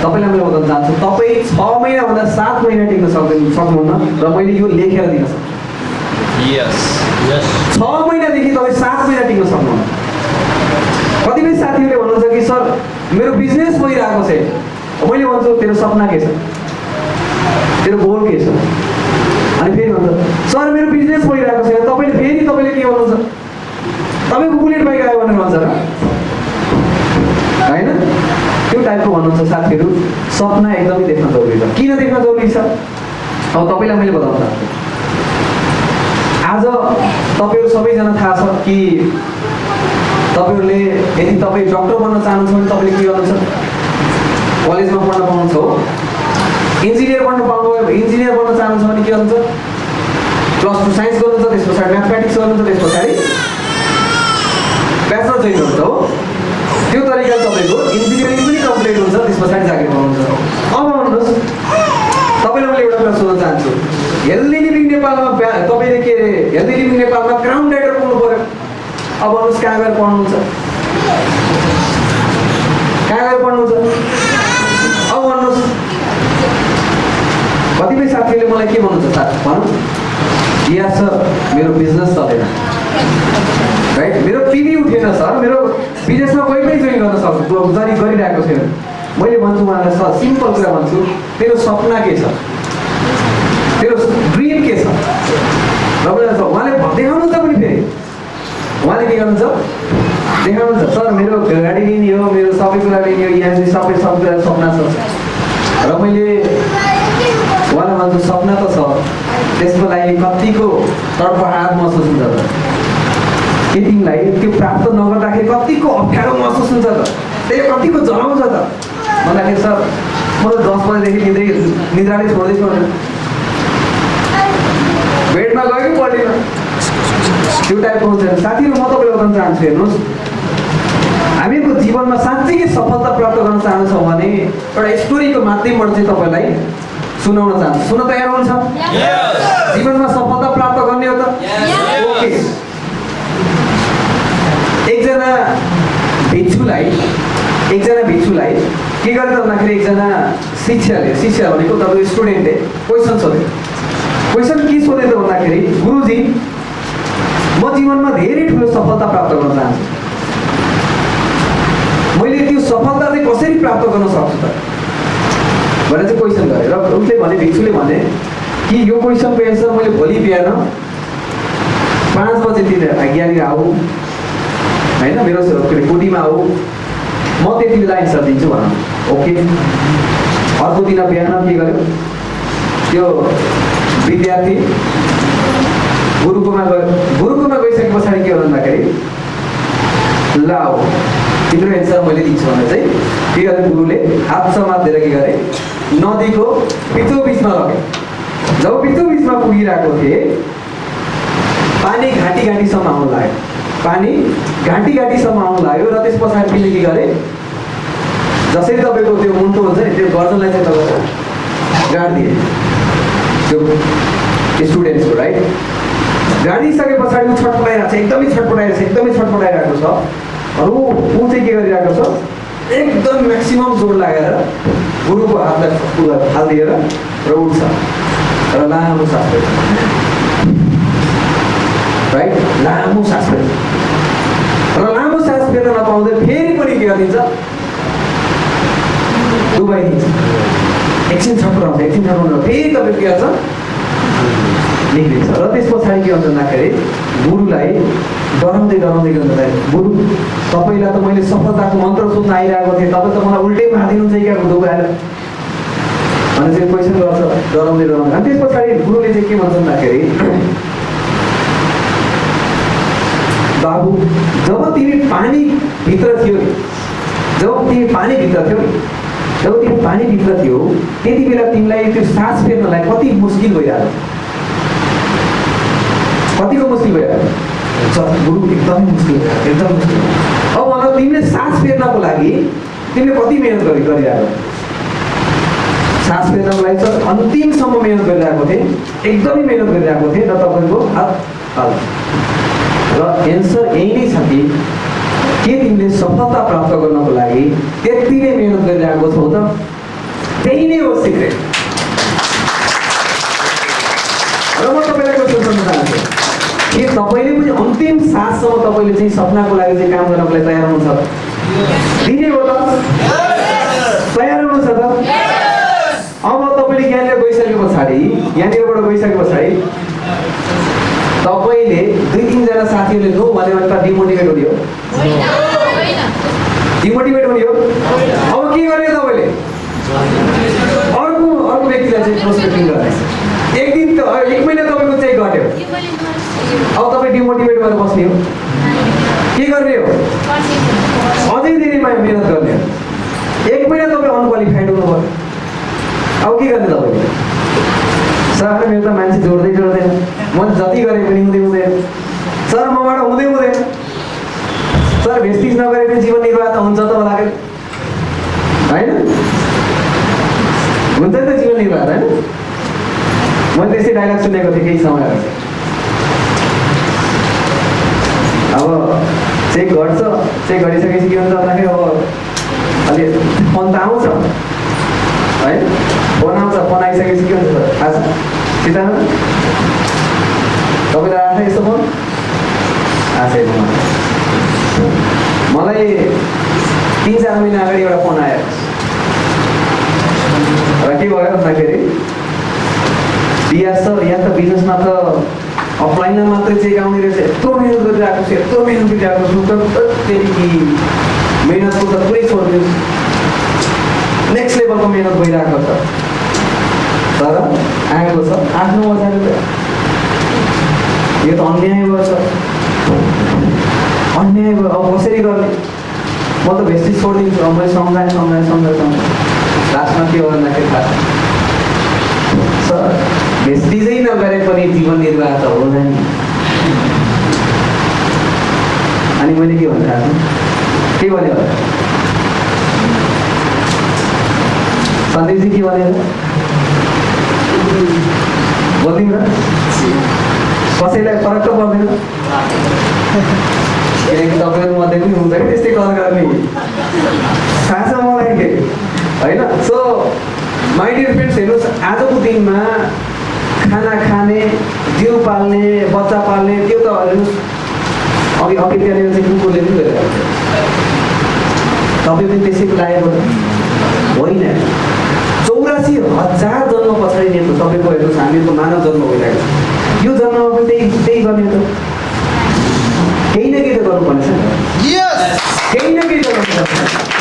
तपाईँलाई मैले भन्न चाहन्छु तपाईँ छ महिनाभन्दा सात महिना टिक्न सक्दैन सक्नुहुन्न? र मैले यो लेखेर दिन सक्छु। यस छ महिनादेखि तपाईँ सात महिना टिक्न सक्नुहुन्न। कतिपय साथीहरूले भन्नुहुन्छ कि सर मेरो बिजनेस भइरहेको छ। मैले भन्छु तेरो सपना के छ? तेरो गोल के छ? अनि फेरि भन्छ सर मेरो बिजनेस भइरहेको छैन। तपाईँले फेरि तपाईँले के भन्नुहुन्छ? तपाईँको बुलेट बाइक आयो भनेर भन्छ र। होइन? त्यो टाइपको भन्नुहुन्छ साथीहरू सपना एकदमै देख्न जरुरी छ। किन देख्न जरुरी छ? अब तपाईँलाई मैले बताउन चाहन्छु। आज तपाईँहरू सबैजना थाहा छ कि तपाईँहरूले यदि तपाईँ डक्टर बन्न चाहनुहुन्छ भने तपाईँले के गर्नुहुन्छ? कलेजमा पढ्न पाउनुहुन्छ हो। इन्जिनियर बन्न पाउनु इन्जिनियर बन्न चाहनुहुन्छ भने के गर्नुहुन्छ? प्लस टू साइन्स गर्नुहुन्छ त्यस पछाडि म्याथमेटिक्स गर्नुहुन्छ त्यस पछाडि ब्याचलर जोइन गर्नुहुन्छ हो। त्यो तरिकाले तपाईँको इन्जिनियरिङ पनि कम्प्लिट हुन्छ त्यस पछाडि जागिर पाउनुहुन्छ अब आउनुहोस्। तपाईँलाई मैले एउटा कुरा सोध्न चाहन्छु। हेल्दी लिभिङ नेपालमा तपाईँले के अरे हेल्दी लिभिङ नेपालमा क्राउन राइडर पाउनु पऱ्यो। अब आउनुहोस् कहाँ गएर पढ्नुहुन्छ? कहाँ गएर पढ्नुहुन्छ? अब भन्नुहोस् कतिपय साथीहरूले मलाई के भन्नुहुन्छ साथ भनौँ। यहाँ सर मेरो बिजनेस चलेन। राइट मेरो पिबी उठेन सर मेरो बिजनेसमा कोही पनि जोइन गर्न सक्छु। जरि गरिरहेको छैन। मैले भन्छु उहाँलाई सर सिम्पल कुरा भन्छु। तेरो सपना के छ? तेरो ड्रिम के छ? उहाँले देखाउनु त पनि फेरि। उहाँले के गर्नुहुन्छ? देखाउनुहुन्छ सर मेरो गाडी लिने हो मेरो सबै कुरा लिने हो यहाँ सबै सबै कुरा सपना छ र मैले उहाँलाई भन्छु सपना त छ। त्यसको लागि कतिको तडपहाड महसुस हुन्छ त के तिमीलाई त्यो प्राप्त नगर्दाखेरि कतिको अप्ठ्यारो महसुस हुन्छ त? त्यसले कतिको जलाउँछ त? भन्दाखेरि सर म त दस बजीदेखि निद्रै निद्राले छोड्दै छोड्दैन बेडमा गयो कि त्यो टाइपको हुन्छ साथीहरू म तपाईँलाई बताउन चाहन्छु हेर्नुहोस्। हामीहरूको जीवनमा साँच्चै सफलता प्राप्त गर्न चाहन्छौँ भने एउटा स्टोरीको माध्यमबाट चाहिँ तपाईँलाई सुनाउन चाहन्छु। सुन्न तयार हुनुहुन्छ? जीवनमा सफलता प्राप्त गर्ने हो त? ओके एकजना भिक्षुलाई एकजना भिक्षुलाई के गरे त भन्दाखेरि एकजना शिक्षाले शिक्षा भनेको तपाईँको स्टुडेन्टले क्वेसन सोध्यो। क्वेसन के सोध्यो त भन्दाखेरि गुरुजी म जीवनमा धेरै ठुलो सफलता प्राप्त गर्न चाहन्छु। मैले त्यो सफलता चाहिँ कसरी प्राप्त गर्न सक्छु त? भनेर चाहिँ क्वेसन गरेँ र उसले भने भिक्षुले भने कि यो क्वेसनको एन्सर मैले भोलि बिहान पाँच बजेतिर यहाँनिर आऊ होइन मेरो के अरे कोटीमा आऊ म त्यति बेला एन्सर दिन्छु भनौँ। ओके? अर्को दिन बिहान के गर्यो? त्यो विद्यार्थी गुरुकुमा गयो। गुरुकुमा गइसके पछाडि के भन्दाखेरि ल तिम्रो एन्सर मैले दिन्छु भने चाहिँ के गरे गुरुले हात समातेर के गरे नदीको बिचो बिचमा लगे। जब बिचो बिचमा पुगिरहेको थिएँ पानी घाँटी घाँटीसम्म आउनु लाग्यो। पानी घाँटी घाँटीसम्म आउनु लाग्यो र त्यस पछाडि तिमीले के गरे जसरी तपाईँको त्यो मुन्टो हुन्छ नि त्यो गर्दनलाई चाहिँ तपाईँको गाडिदिए। त्यो स्टुडेन्ट्सको राइट गाडिसके पछाडि ऊ छटपटाइरहेको छ एकदमै छटपटाइरहेको छ एकदमै छटपटाइरहेको छ। र ऊ चाहिँ के गरिरहेको छ एकदम म्याक्सिमम् जोड लागेर गुरुको हातलाई उसलाई फालिदिएर र उठ्छ। र लामो सास राइट लामो सास फेर्न नपाउँदै फेरि पनि के गरिदिन्छ डुबाइदिन्छ एकछिन छटपटाउँछ एकछिन छटपटाउँछ फेरि तपाईँ के गर्छ निक्लिन्छ र त्यस पछाडि के हुन्छ भन्दाखेरि गुरुलाई डराउँदै डराउँदै के हुन्छ गुरु तपाईँलाई त मैले सफलताको मन्त्र सोध्न आइरहेको थिएँ तपाईँ त मलाई उल्टै मारिदिनुहुन्छ क्या डुबाएर चाहिँ क्वेसन गर्छ डराउँदै डराउँदै अनि त्यस पछाडि गुरुले चाहिँ के भन्छ भन्दाखेरि बाबु जब तिमी पानीभित्र थियो जब तिमी पानीभित्र थियो जब तिमी पानीभित्र थियो त्यति बेला तिमीलाई त्यो सास फेर्नलाई कति मुस्किल भइरहेको कतिको मुस्किल भइरहेको गुरु एकदमै मुस्किल भइरहेको अब भन तिमीले सास फेर्नको लागि तिमीले कति मिहिनेत गरि गरिरहेको सास फेर्नको लागि त अन्तिमसम्म मिहिनेत गरिरहेको थिएँ एकदमै मिहिनेत गरिरहेको थिएँ र तपाईँको र एन्सर यही नै छ कि के तिमीले सफलता प्राप्त गर्नको लागि त्यति नै मिहिनेत गरिरहेको छौ त? त्यही नै हो सिक्रेट र म तपाईँलाई क्वेसन सोध्न चाहन्छु के तपाईँले पनि अन्तिम साससम्म तपाईँले चाहिँ सपनाको लागि चाहिँ काम गर्नको लागि तयार हुनुहुन्छ? दिने हो त। तयार हुनुहुन्छ त? अब तपाईँले यहाँनिर गइसके पछाडि यहाँनिरबाट गइसके पछाडि तपाईँले दुई तिनजना साथीहरूले नो भन्यो भने त डिमोटिभेट हुने हो। डिमोटिभेट हुने हो? अब के गर्ने तपाईँले? अर्को अर्को व्यक्तिलाई चाहिँ प्रोस्पेक्टिङ गर्ने एक दिन त एक महिना तपाईँको चाहिँ घट्यो अब तपाईँ डिमोटिभेट भएर बस्ने हो। के गर्ने हो? अझै धेरै मिहिनेत गर्ने हो। एक महिना तपाईँ अनक्वालिफाइड हुनुभयो। अब के गर्ने तपाईँले? सर मेरो त मान्छे जोड्दै जोड्दैन। म जति गरेँ पनि हुँदै हुँदैन। सर मबाट हुँदै हुँदैन सर भेस्टिज नगरे पनि जीवन निर्वाह त हुन्छ त होला होइन? हुन्छ नि त जीवन निर्वाह होइन? मैले त्यसै डाइलग सुनेको थिएँ केही समय अब चेक गर्छ चेक गरिसकेपछि के हुन्छ भन्दाखेरि अब अलि फोन त आउँछ। है? फोन आउँछ फोन आइसकेपछि के हुन्छ थाहा छ? सिधा तपाईँलाई आशयमा मलाई तिन चार महिना अगाडि एउटा फोन आयो। र के भयो भन्दाखेरि दिया सर यहाँ त बिजनेसमा त अफलाइनमा मात्रै चेक आउने रहेछ यत्रो मिहिनेत गरिरहेको छु यत्रो मिहिनेत गरिरहेको छु त्यहाँदेखि मिहिनेतको त पुरै छोडिदियोस् नेक्स्ट लेभलको मिहिनेत भइरहेको छ। तर आएको छ आफ्नो बजारको यो त अन्याय गर्छ। भयो अब कसरी गर्ने? म त भेस्टी छोडिदिन्छु अब मैले सम्झाएँ सम्झाएँ सम्झाएँ सम्झाएँ लास्टमा के हो भन्दाखेरि सर भेस्टिजै नगरे पनि जीवन निर्वाह त होला नि। अनि मैले के भन्नु थाहा छ के भने होला सन्दीपजी के भने बोलिदिउँ न कसैलाई फरक त पर्दैन। किनकि तपाईँहरू मध्ये पनि कि त्यस्तै कल गर्ने। थाहा छ मलाई के? होइन? सो माइ डियर फ्रेन्ड्स हेर्नुहोस् आजको दिनमा खाना खाने जिउ पाल्ने बच्चा पाल्ने त्यो त हेर्नुहोस् अघि अघि त्यहाँनिर चाहिँ कुकुरले पनि गरिरहेको छ तपाईँ पनि त्यसैको लागेको होइन। चौरासी हजार जन्म पछाडि तपाईँको हेर्नुहोस् हामीहरूको मानव जन्म भइरहेको छ। यो जन्ममा पनि त्यही त्यही गर्ने त। केही न केही त गर्नुपर्ने छ केही न केही त गर्नुपर्छ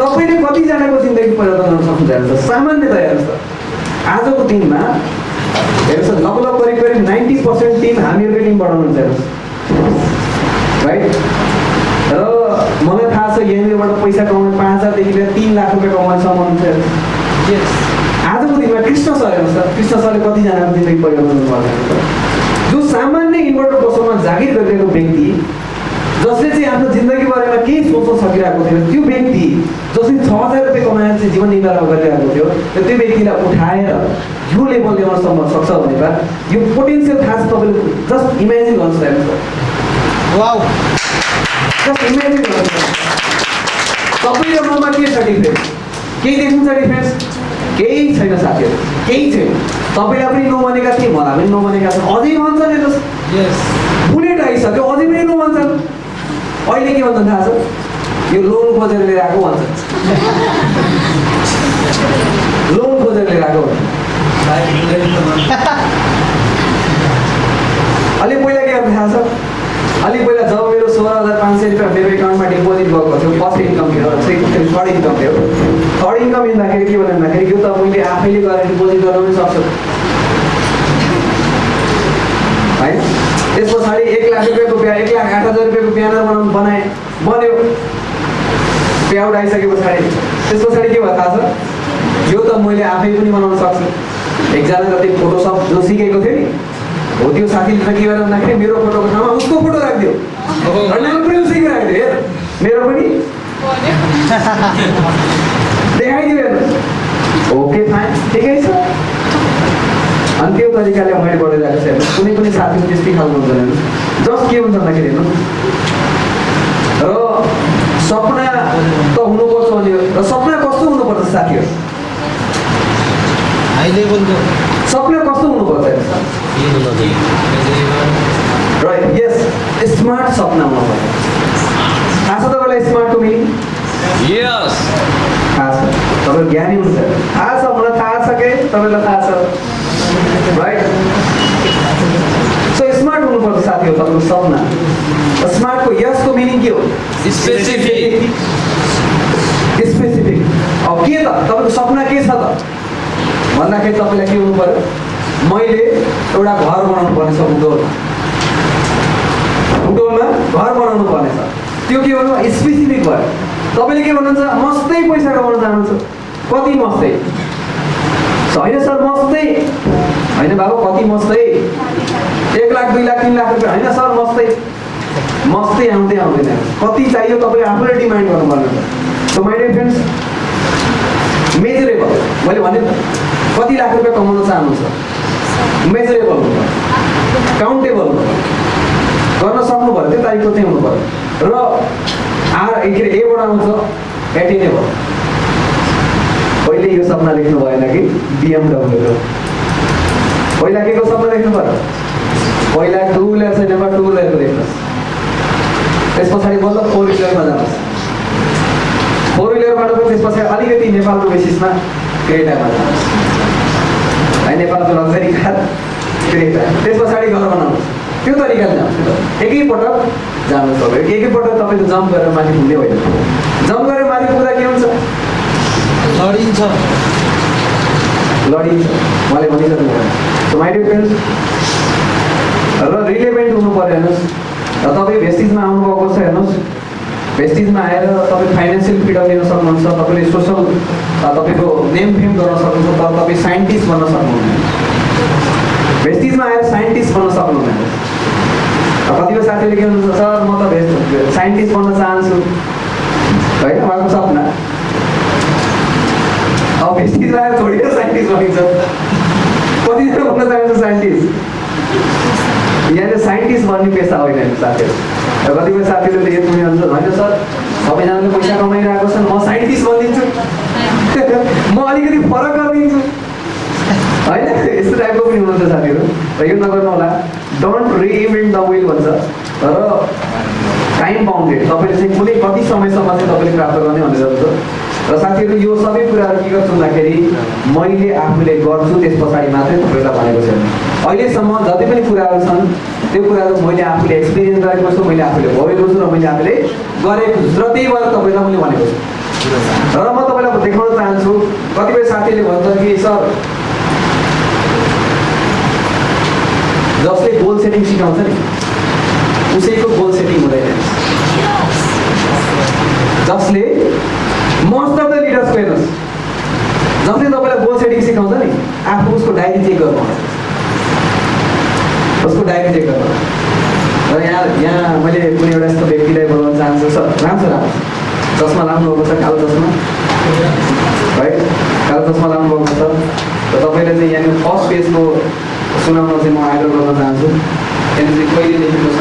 तपाईँले कतिजनाको जिन्दगी परिवर्तन गर्न सक्नुहुन्छ हेर्नुहोस् सामान्यतया हेर्नुहोस् आजको दिनमा हेर्नुहोस् लगभग करिब करिब नाइन्टी पर्सेन्ट टिम हामीहरूकै टिम बढाउनुहुन्छ हेर्नुहोस् राइट र मलाई थाहा छ यहाँनिरबाट पैसा कमाउने पाँच हजारदेखि लिएर तिन लाख रुपियाँ कमाउनेसम्म हुन्छ आजको दिनमा कृष्ण सर हेर्नुहोस् त कृष्ण सरले कतिजनाको जिन्दगी परिवर्तन गर्नु जो सामान्य इन्भर्टर बसोमा जागिर गरिरहेको व्यक्ति जसले चाहिँ आफ्नो जिन्दगी बारेमा केही सोच्न सकिरहेको थियो त्यो व्यक्ति जसले छ हजार रुपियाँ कमाएर चाहिँ जीवन निर्वाह गरिरहेको थियो र त्यो व्यक्तिलाई उठाएर यो लेभल ल्याउनसम्म सक्छ भने बा यो पोटेन्सियल थाहा छ तपाईँले जस्ट इमेजिन हेर्नुहोस् जस्ट इमेजिन तपाईँ र ममा के छ डिफ्रेन्स केही देख्नुहुन्छ डिफ्रेन्स केही छैन साथीहरू केही छैन। तपाईँलाई पनि नभनेका थिएँ मलाई पनि नभनेका छन् अझै भन्छन् हेर्नुहोस्। बुलेट आइसक्यो अझै पनि नभन्छन् अहिले के भन्छन् थाहा छ? यो लोन खोजेर लिएर आएको भन्छ लोन खोजेर लिएर आएको भन्छ अलि पहिला के गर्नु थाहा छ? अलि पहिला जब मेरो सोह्र हजार पाँच सय रुपियाँ मेरो एकाउन्टमा डिपोजिट भएको थियो फर्स्ट इन्कम थियो। सेकेन्ड थर्ड इन्कम थियो। थर्ड इन्कम हिँड्दाखेरि के भन्यो भन्दाखेरि यो त मैले आफैले गरेर डिपोजिट गर्न पनि सक्छु। होइन त्यस पछाडि एक लाख रुपियाँको बिहा एक लाख आठ हजार रुपियाँको ब्यानर बनाउनु बनाएँ बन्यो। पेआउट आइसके पछाडि। त्यस पछाडि के भयो थाहा छ? यो त मैले आफै पनि बनाउन सक्छु। एकजना जति फोटोसप जो सिकेको थियो नि हो त्यो साथीले त के गरेर भन्दाखेरि मेरो फोटोको ठाउँमा उसको फोटो राखिदियो। हेर मेरो पनि। देखाइदियो ओके फाइन ठिकै छ? अनि त्यो तरिकाले मैले बढिरहेको छु। हेर्नुहोस् कुनै पनि साथीको त्यस्तै खालको हुँदैन हेर्नुहोस् जस्ट के हुन्छ भन्दाखेरि हेर्नु। र सपना त हुनुपर्छ भने र सपना कस्तो हुनुपर्छ साथीहरू? सपना कस्तो हुनुपर्छ? राइट यस स्मार्ट सपना हुनुपर्छ। थाहा छ तपाईँलाई स्मार्टको मिनिङ यस थाहा छ तपाईँ ज्ञानी हुन्छ थाहा छ मलाई थाहा छ के? तपाईँलाई थाहा छ। राइट सो स्मार्ट हुनुपर्छ साथीहरू तपाईँको सपना। स्मार्टको यसको मिनिङ के हो? स्पेसिफिक स्पेसिफिक अब के त? तपाईँको सपना के छ त? भन्दाखेरि तपाईँलाई के हुनु पऱ्यो मैले एउटा घर बनाउनु पर्नेछ उडोलमा उडोलमा घर बनाउनु पर्नेछ त्यो के भन्नु? स्पेसिफिक भयो। तपाईँले के भन्नुहुन्छ? मस्तै पैसा कमाउन चाहनुहुन्छ। कति मस्तै? होइन सर मस्तै। होइन बाबु कति मस्तै? एक लाख दुई लाख तिन लाख रुपियाँ। होइन सर मस्तै। मस्तै आउँदै आउँदैन। कति चाहियो तपाईँ आफूले डिमान्ड गर्नुपर्ने सो माइ डियर मेजरेबल मैले भने कति लाख रुपियाँ कमाउन चाहनुहुन्छ? मेजरेबल काउन्टेबल गर्न सक्नु पऱ्यो त्यो तारिकको चाहिँ हुनु पऱ्यो र आर के अरे एबाट आउँछ एटेनेबल पहिले यो सपना देख्नु भएन कि? बिएमडब्ल्यूको पहिला के को सपना देख्नु पऱ्यो पहिला टु विलर छैन टु विलरको देख्नुहोस् त्यस पछाडि बल्ल फोर विलरमा जानुहोस्। फोर विलरबाट पनि त्यस पछाडि अलिकति नेपालको बेसिसमा क्रेटामा जानुहोस्। है नेपालको लग्जरी कार क्रेटा त्यस पछाडि घर बनाउनुहोस्। त्यो तरिकाले जानुहोस् एकैपटक जानुहोस् तपाईँ एकैपटक तपाईँले जम्प गरेर माथि पुग्ने होइन। जम्प गरेर माथि पुग्दा के हुन्छ? लडिन्छ। लडिन्छ। उहाँले भनिसक्नु सो माइ डियर फ्रेन्ड्स र रिलेभेन्ट हुनु पऱ्यो हेर्नुहोस्। र तपाईँ भेस्टिजमा आउनुभएको छ हेर्नुहोस्। भेस्टिजमा आएर तपाईँ फाइनेन्सियल फ्रिडम लिन सक्नुहुन्छ तपाईँले सोसल तपाईँको नेम फेम गर्न सक्नुहुन्छ तर तपाईँ साइन्टिस्ट बन्न सक्नुहुन्न। भेस्टिजमा आएर साइन्टिस्ट बन्न सक्नुहुन्न। कतिपय साथीले के भन्नुहुन्छ सर म त साइन्टिस्ट बन्न चाहन्छु। होइन उहाँको सपना। अब भेस्टिज आएर थोरै साइन्टिस्ट बनिन्छ। कतिजना बन्न चाहन्छ साइन्टिस्ट? यहाँनिर साइन्टिस्ट बन्ने पेसा होइन साथीहरू। र कतिपय साथीहरूले त यति भन्छ होइन सर सबैजनाले पैसा कमाइरहेको छन् म साइन्टिस्ट बनिदिन्छु म अलिकति फरक गरिदिन्छु। होइन? यस्तो टाइपको पनि हुनुहुन्छ साथीहरू। र यो नगर्नु होला। डोन्ट रिइन्भेन्ट द विल भन्छ। तर टाइम बााउन्डेड तपाईँले चाहिँ कुनै कति समयसम्म चाहिँ तपाईँले प्राप्त गर्ने भनेर हुन्छ र साथीहरू यो सबै कुराहरू के गर्छु भन्दाखेरि मैले आफूले गर्छु त्यस पछाडि मात्रै तपाईँलाई भनेको छैन अहिलेसम्म जति पनि कुराहरू छन् त्यो कुराहरू मैले आफूले एक्सपिरियन्स गरेको छु मैले आफूले भोगेको छु र मैले आफूले गरेको छु। र त्यही भएर तपाईँलाई मैले भनेको छु। र म तपाईँलाई देखाउन चाहन्छु। कतिपय साथीले भन्छन् कि सर जसले गोल सेटिङ सिकाउँछ नि उसैको गोल सेटिङ हुँदैन। जसले मोस्ट अफ द लिडर्सको हेर्नुहोस् जसले तपाईँलाई गोल सेटिङ सिकाउँछ नि आफू उसको डायरी चेक गर्नु उसको डायरी चेक गर्नु र यहाँ यहाँ मैले कुनै एउटा यस्तो व्यक्तिलाई बोलाउन चाहन्छु सर राम्रो राम्रो। चस्मा लाउनुभएको छ कालो चस्मा? है कालो चस्मा लाउनुभएको छ। र तपाईँले चाहिँ यहाँनिर फर्स्ट पेजको सुनाउन चाहिँ म आग्रह गर्न चाहन्छु यहाँनिर चाहिँ कहिले लेखेको छ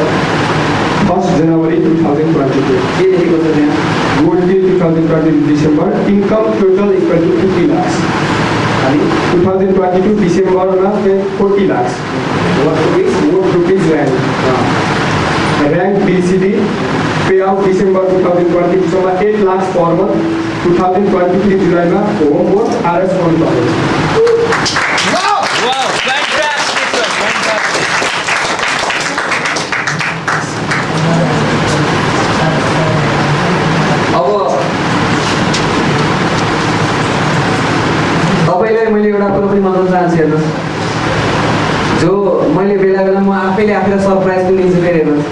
first January two thousand twenty two के लेखेको छ त्यहाँ gold day two thousand twenty two December income total equal to fifty lakhs अनि टु थाउजन्ड ट्वेन्टी टू डिसेम्बरमा forty lakhs worth rupees rank rank BCD pay out December two thousand twenty टूसम्म eight lakhs per month two thousand twenty three जुलाईमा home worth RS गर्नु पर्यो Wow, fantastic, sir. Fantastic. अब तपाईँलाई मैले एउटा कुरो पनि भन्न चाहन्छु हेर्नुहोस् जो मैले बेला बेला म आफैले आफैलाई सरप्राइज पनि दिन्छु फेरि हेर्नुहोस्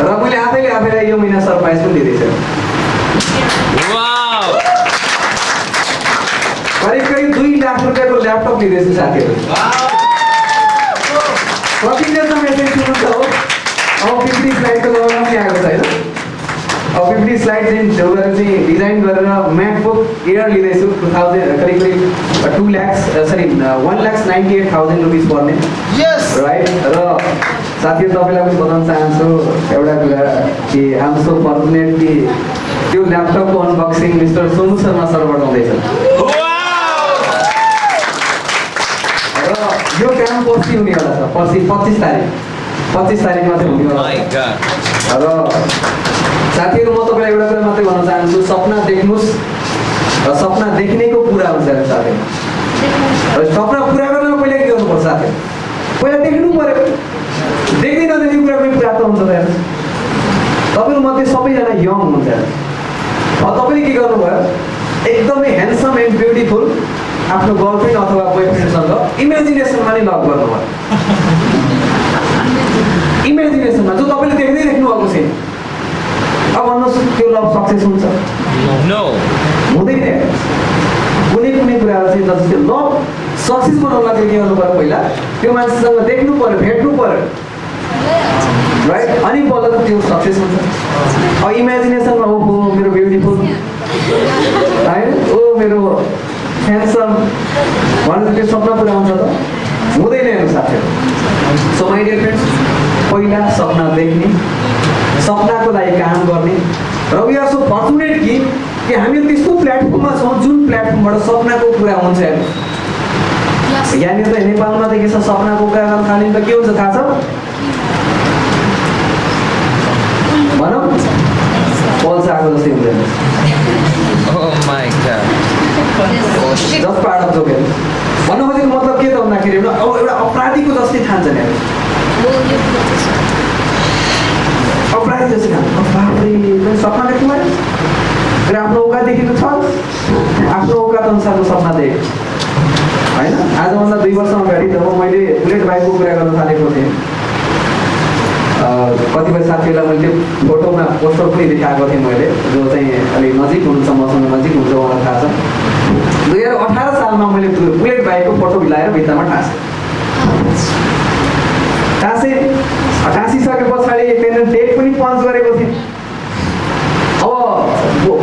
र मैले आफैले आफैलाई यो महिना सरप्राइज पनि दिँदैछु Wow. करिब करिब दुई लाख रुपियाँको ल्यापटप लिँदैछु साथीहरू कतिजना मेसेज सुन्नुहुन्छ हो अब फिफ्टी स्लाइडको जमाना पनि आएको छ होइन अब फिफ्टी स्लाइड छेउबाट चाहिँ डिजाइन गरेर म्याकबुक एयर लिँदैछु टु थाउजन्ड करिब करिब two lakhs sorry one lakhs ninety eight thousand rupees पर्ने यस राइट र साथीहरू तपाईँलाई पनि बताउन चाहन्छु एउटा कुरा कि आम सो फर्चुनेट कि त्यो ल्यापटपको अनबक्सिङ मिस्टर सोनु शर्मा सरबाट हुँदैछ। र यो काम पर्सि हुनेवाला छ पर्सि पच्चिस तारिक। पच्चिस My छ God. र साथीहरू म तपाईँलाई एउटा कुरा मात्रै भन्न चाहन्छु। सपना देख्नुहोस् र सपना देख्नेको पुरा हुन्छ अरे साथीहरू र सपना पुरा गर्न पहिला के गर्नुपर्छ साथी? पहिला देख्नु पऱ्यो। देख्दै नदेख्ने कुरा पनि प्राप्त हुन्छ त हेर्नुहोस् तपाईँहरू मध्ये सबैजना यङ हुन्छ हेर्नुहोस् अब तपाईँले के गर्नुभयो? एकदमै ह्यान्डसम एन्ड ब्युटिफुल आफ्नो गर्लफ्रेन्ड अथवा बोयफ्रेन्डसँग इमेजिनेसनमा नै लभ गर्नुभयो। इमेजिनेसनमा जो तपाईँले देख्दै देख्नु भएको छैन अब भन्नुहोस् त्यो लभ सक्सेस हुन्छ. हुँदैन। कुनै कुनै कुराहरू चाहिँ जस्तो त्यो लभ सक्सेस बनाउनलाई चाहिँ के गर्नु पऱ्यो पहिला त्यो मान्छेसँग देख्नु पऱ्यो भेट्नु पऱ्यो राइट अनि बल्ल त त्यो सक्सेस हुन्छ। अब इमेजिनेसनमा ओ हो मेरो ब्युटिफुल होइन ओ मेरो ह्यान्डसम भनेर त्यो सपना पुरा हुन्छ त। हुँदैन हेर्नु साथीहरू सो माइ डियर फ्रेन्ड्स पहिला सपना देख्ने सपनाको लागि काम गर्ने। र वी आर सो फर्चुनेट कि कि हामी त्यस्तो प्लेटफर्ममा छौँ जुन प्लेटफर्मबाट सपनाको कुरा हुन्छ यहाँनिर त नेपालमा त के छ सपनाको कुरा भने त के हुन्छ थाहा छ? भनौँ। Oh my god. Just part of भन्नु खोजेको मतलब के त भन्दाखेरि एउटा अपराधीको जस्तै ठान्छ नि हेर्नु अपराधी जस्तै ठान्छ। सपना देख्नु फेरि आफ्नो औकात देखेको छ। आफ्नो औकात अनुसारको सपना देख होइन? आजभन्दा दुई वर्ष अगाडि जब मैले बुलेट बाइकको कुरा गर्न थालेको थिएँ। कतिपय साथीहरूलाई मैले फोटोमा पोस्टर पनि देखाएको थिएँ मैले जो चाहिँ अलिक नजिक हुनुहुन्छ मसँग नजिक हुन्छ उहाँलाई थाहा छ। दुई हजार अठार सालमा मैले बुलेट बाइकको फोटो मिलाएर भित्तामा टाँसेँ टाँसेँ टाँसिसके पछाडि त्यहाँनिर डेट पनि पञ्च गरेको थिएँ। अब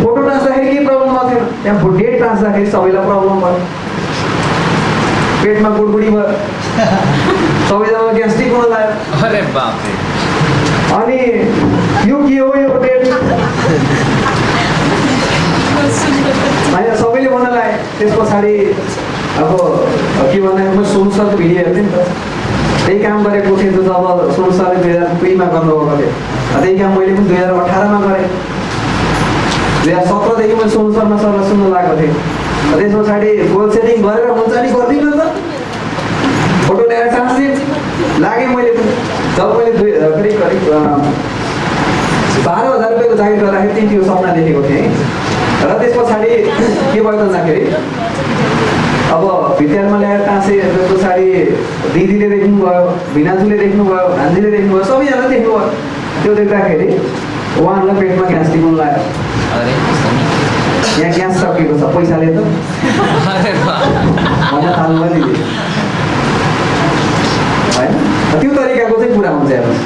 फोटो टाँच्दाखेरि केही प्रब्लम थिएन त्यहाँ डेट टाँच्दाखेरि सबैलाई प्रब्लम भयो। पेटमा गुडगुडी भयो। सबैजना ग्यास्ट्रिक हुन लाग्यो। अरे बाप अनि यो के हो यो डेट होइन सबैले लाग्यो त्यस पछाडि अब के भन्दाखेरि मैले सोनु सरको भिडियो हेर्थेँ नि त। त्यही काम गरेको थिएँ त जब सोनु सरले दुई हजार दुईमा गर्नुभएको थियो। त्यही काम मैले पनि दुई हजार अठारमा गरेँ। दुई हजार सत्रदेखि मैले सोनु शर्मा सरलाई सुन्न लागेको थिएँ। त्यस पछाडि गोल सेटिङ गरेर हुन्छ नि गरिदिनु त। फोटो ल्याएर टाँसिदिए लागेँ मैले पनि जब मैले दुई करिब करिब बाह्र हजार रुपियाँको जागिर गर्दाखेरि त्यो सपना देखेको थिएँ र त्यस पछाडि के भयो भन्दाखेरि अब भित्यारमा ल्याएर टाँसेँ त्यस पछाडि दिदीले देख्नुभयो भिनाजुले देख्नुभयो भान्जीले देख्नुभयो सबैजना देख्नुभयो। त्यो देख्दाखेरि उहाँहरूलाई पेटमा ग्यास टिप्नु लाग्यो? यहाँ ग्यास सकिएको छ पैसाले त। भन्न थाल्नु भयो दिदी। होइन त्यो तरिकाको चाहिँ कुरा हुन्छ हेर्नुहोस्।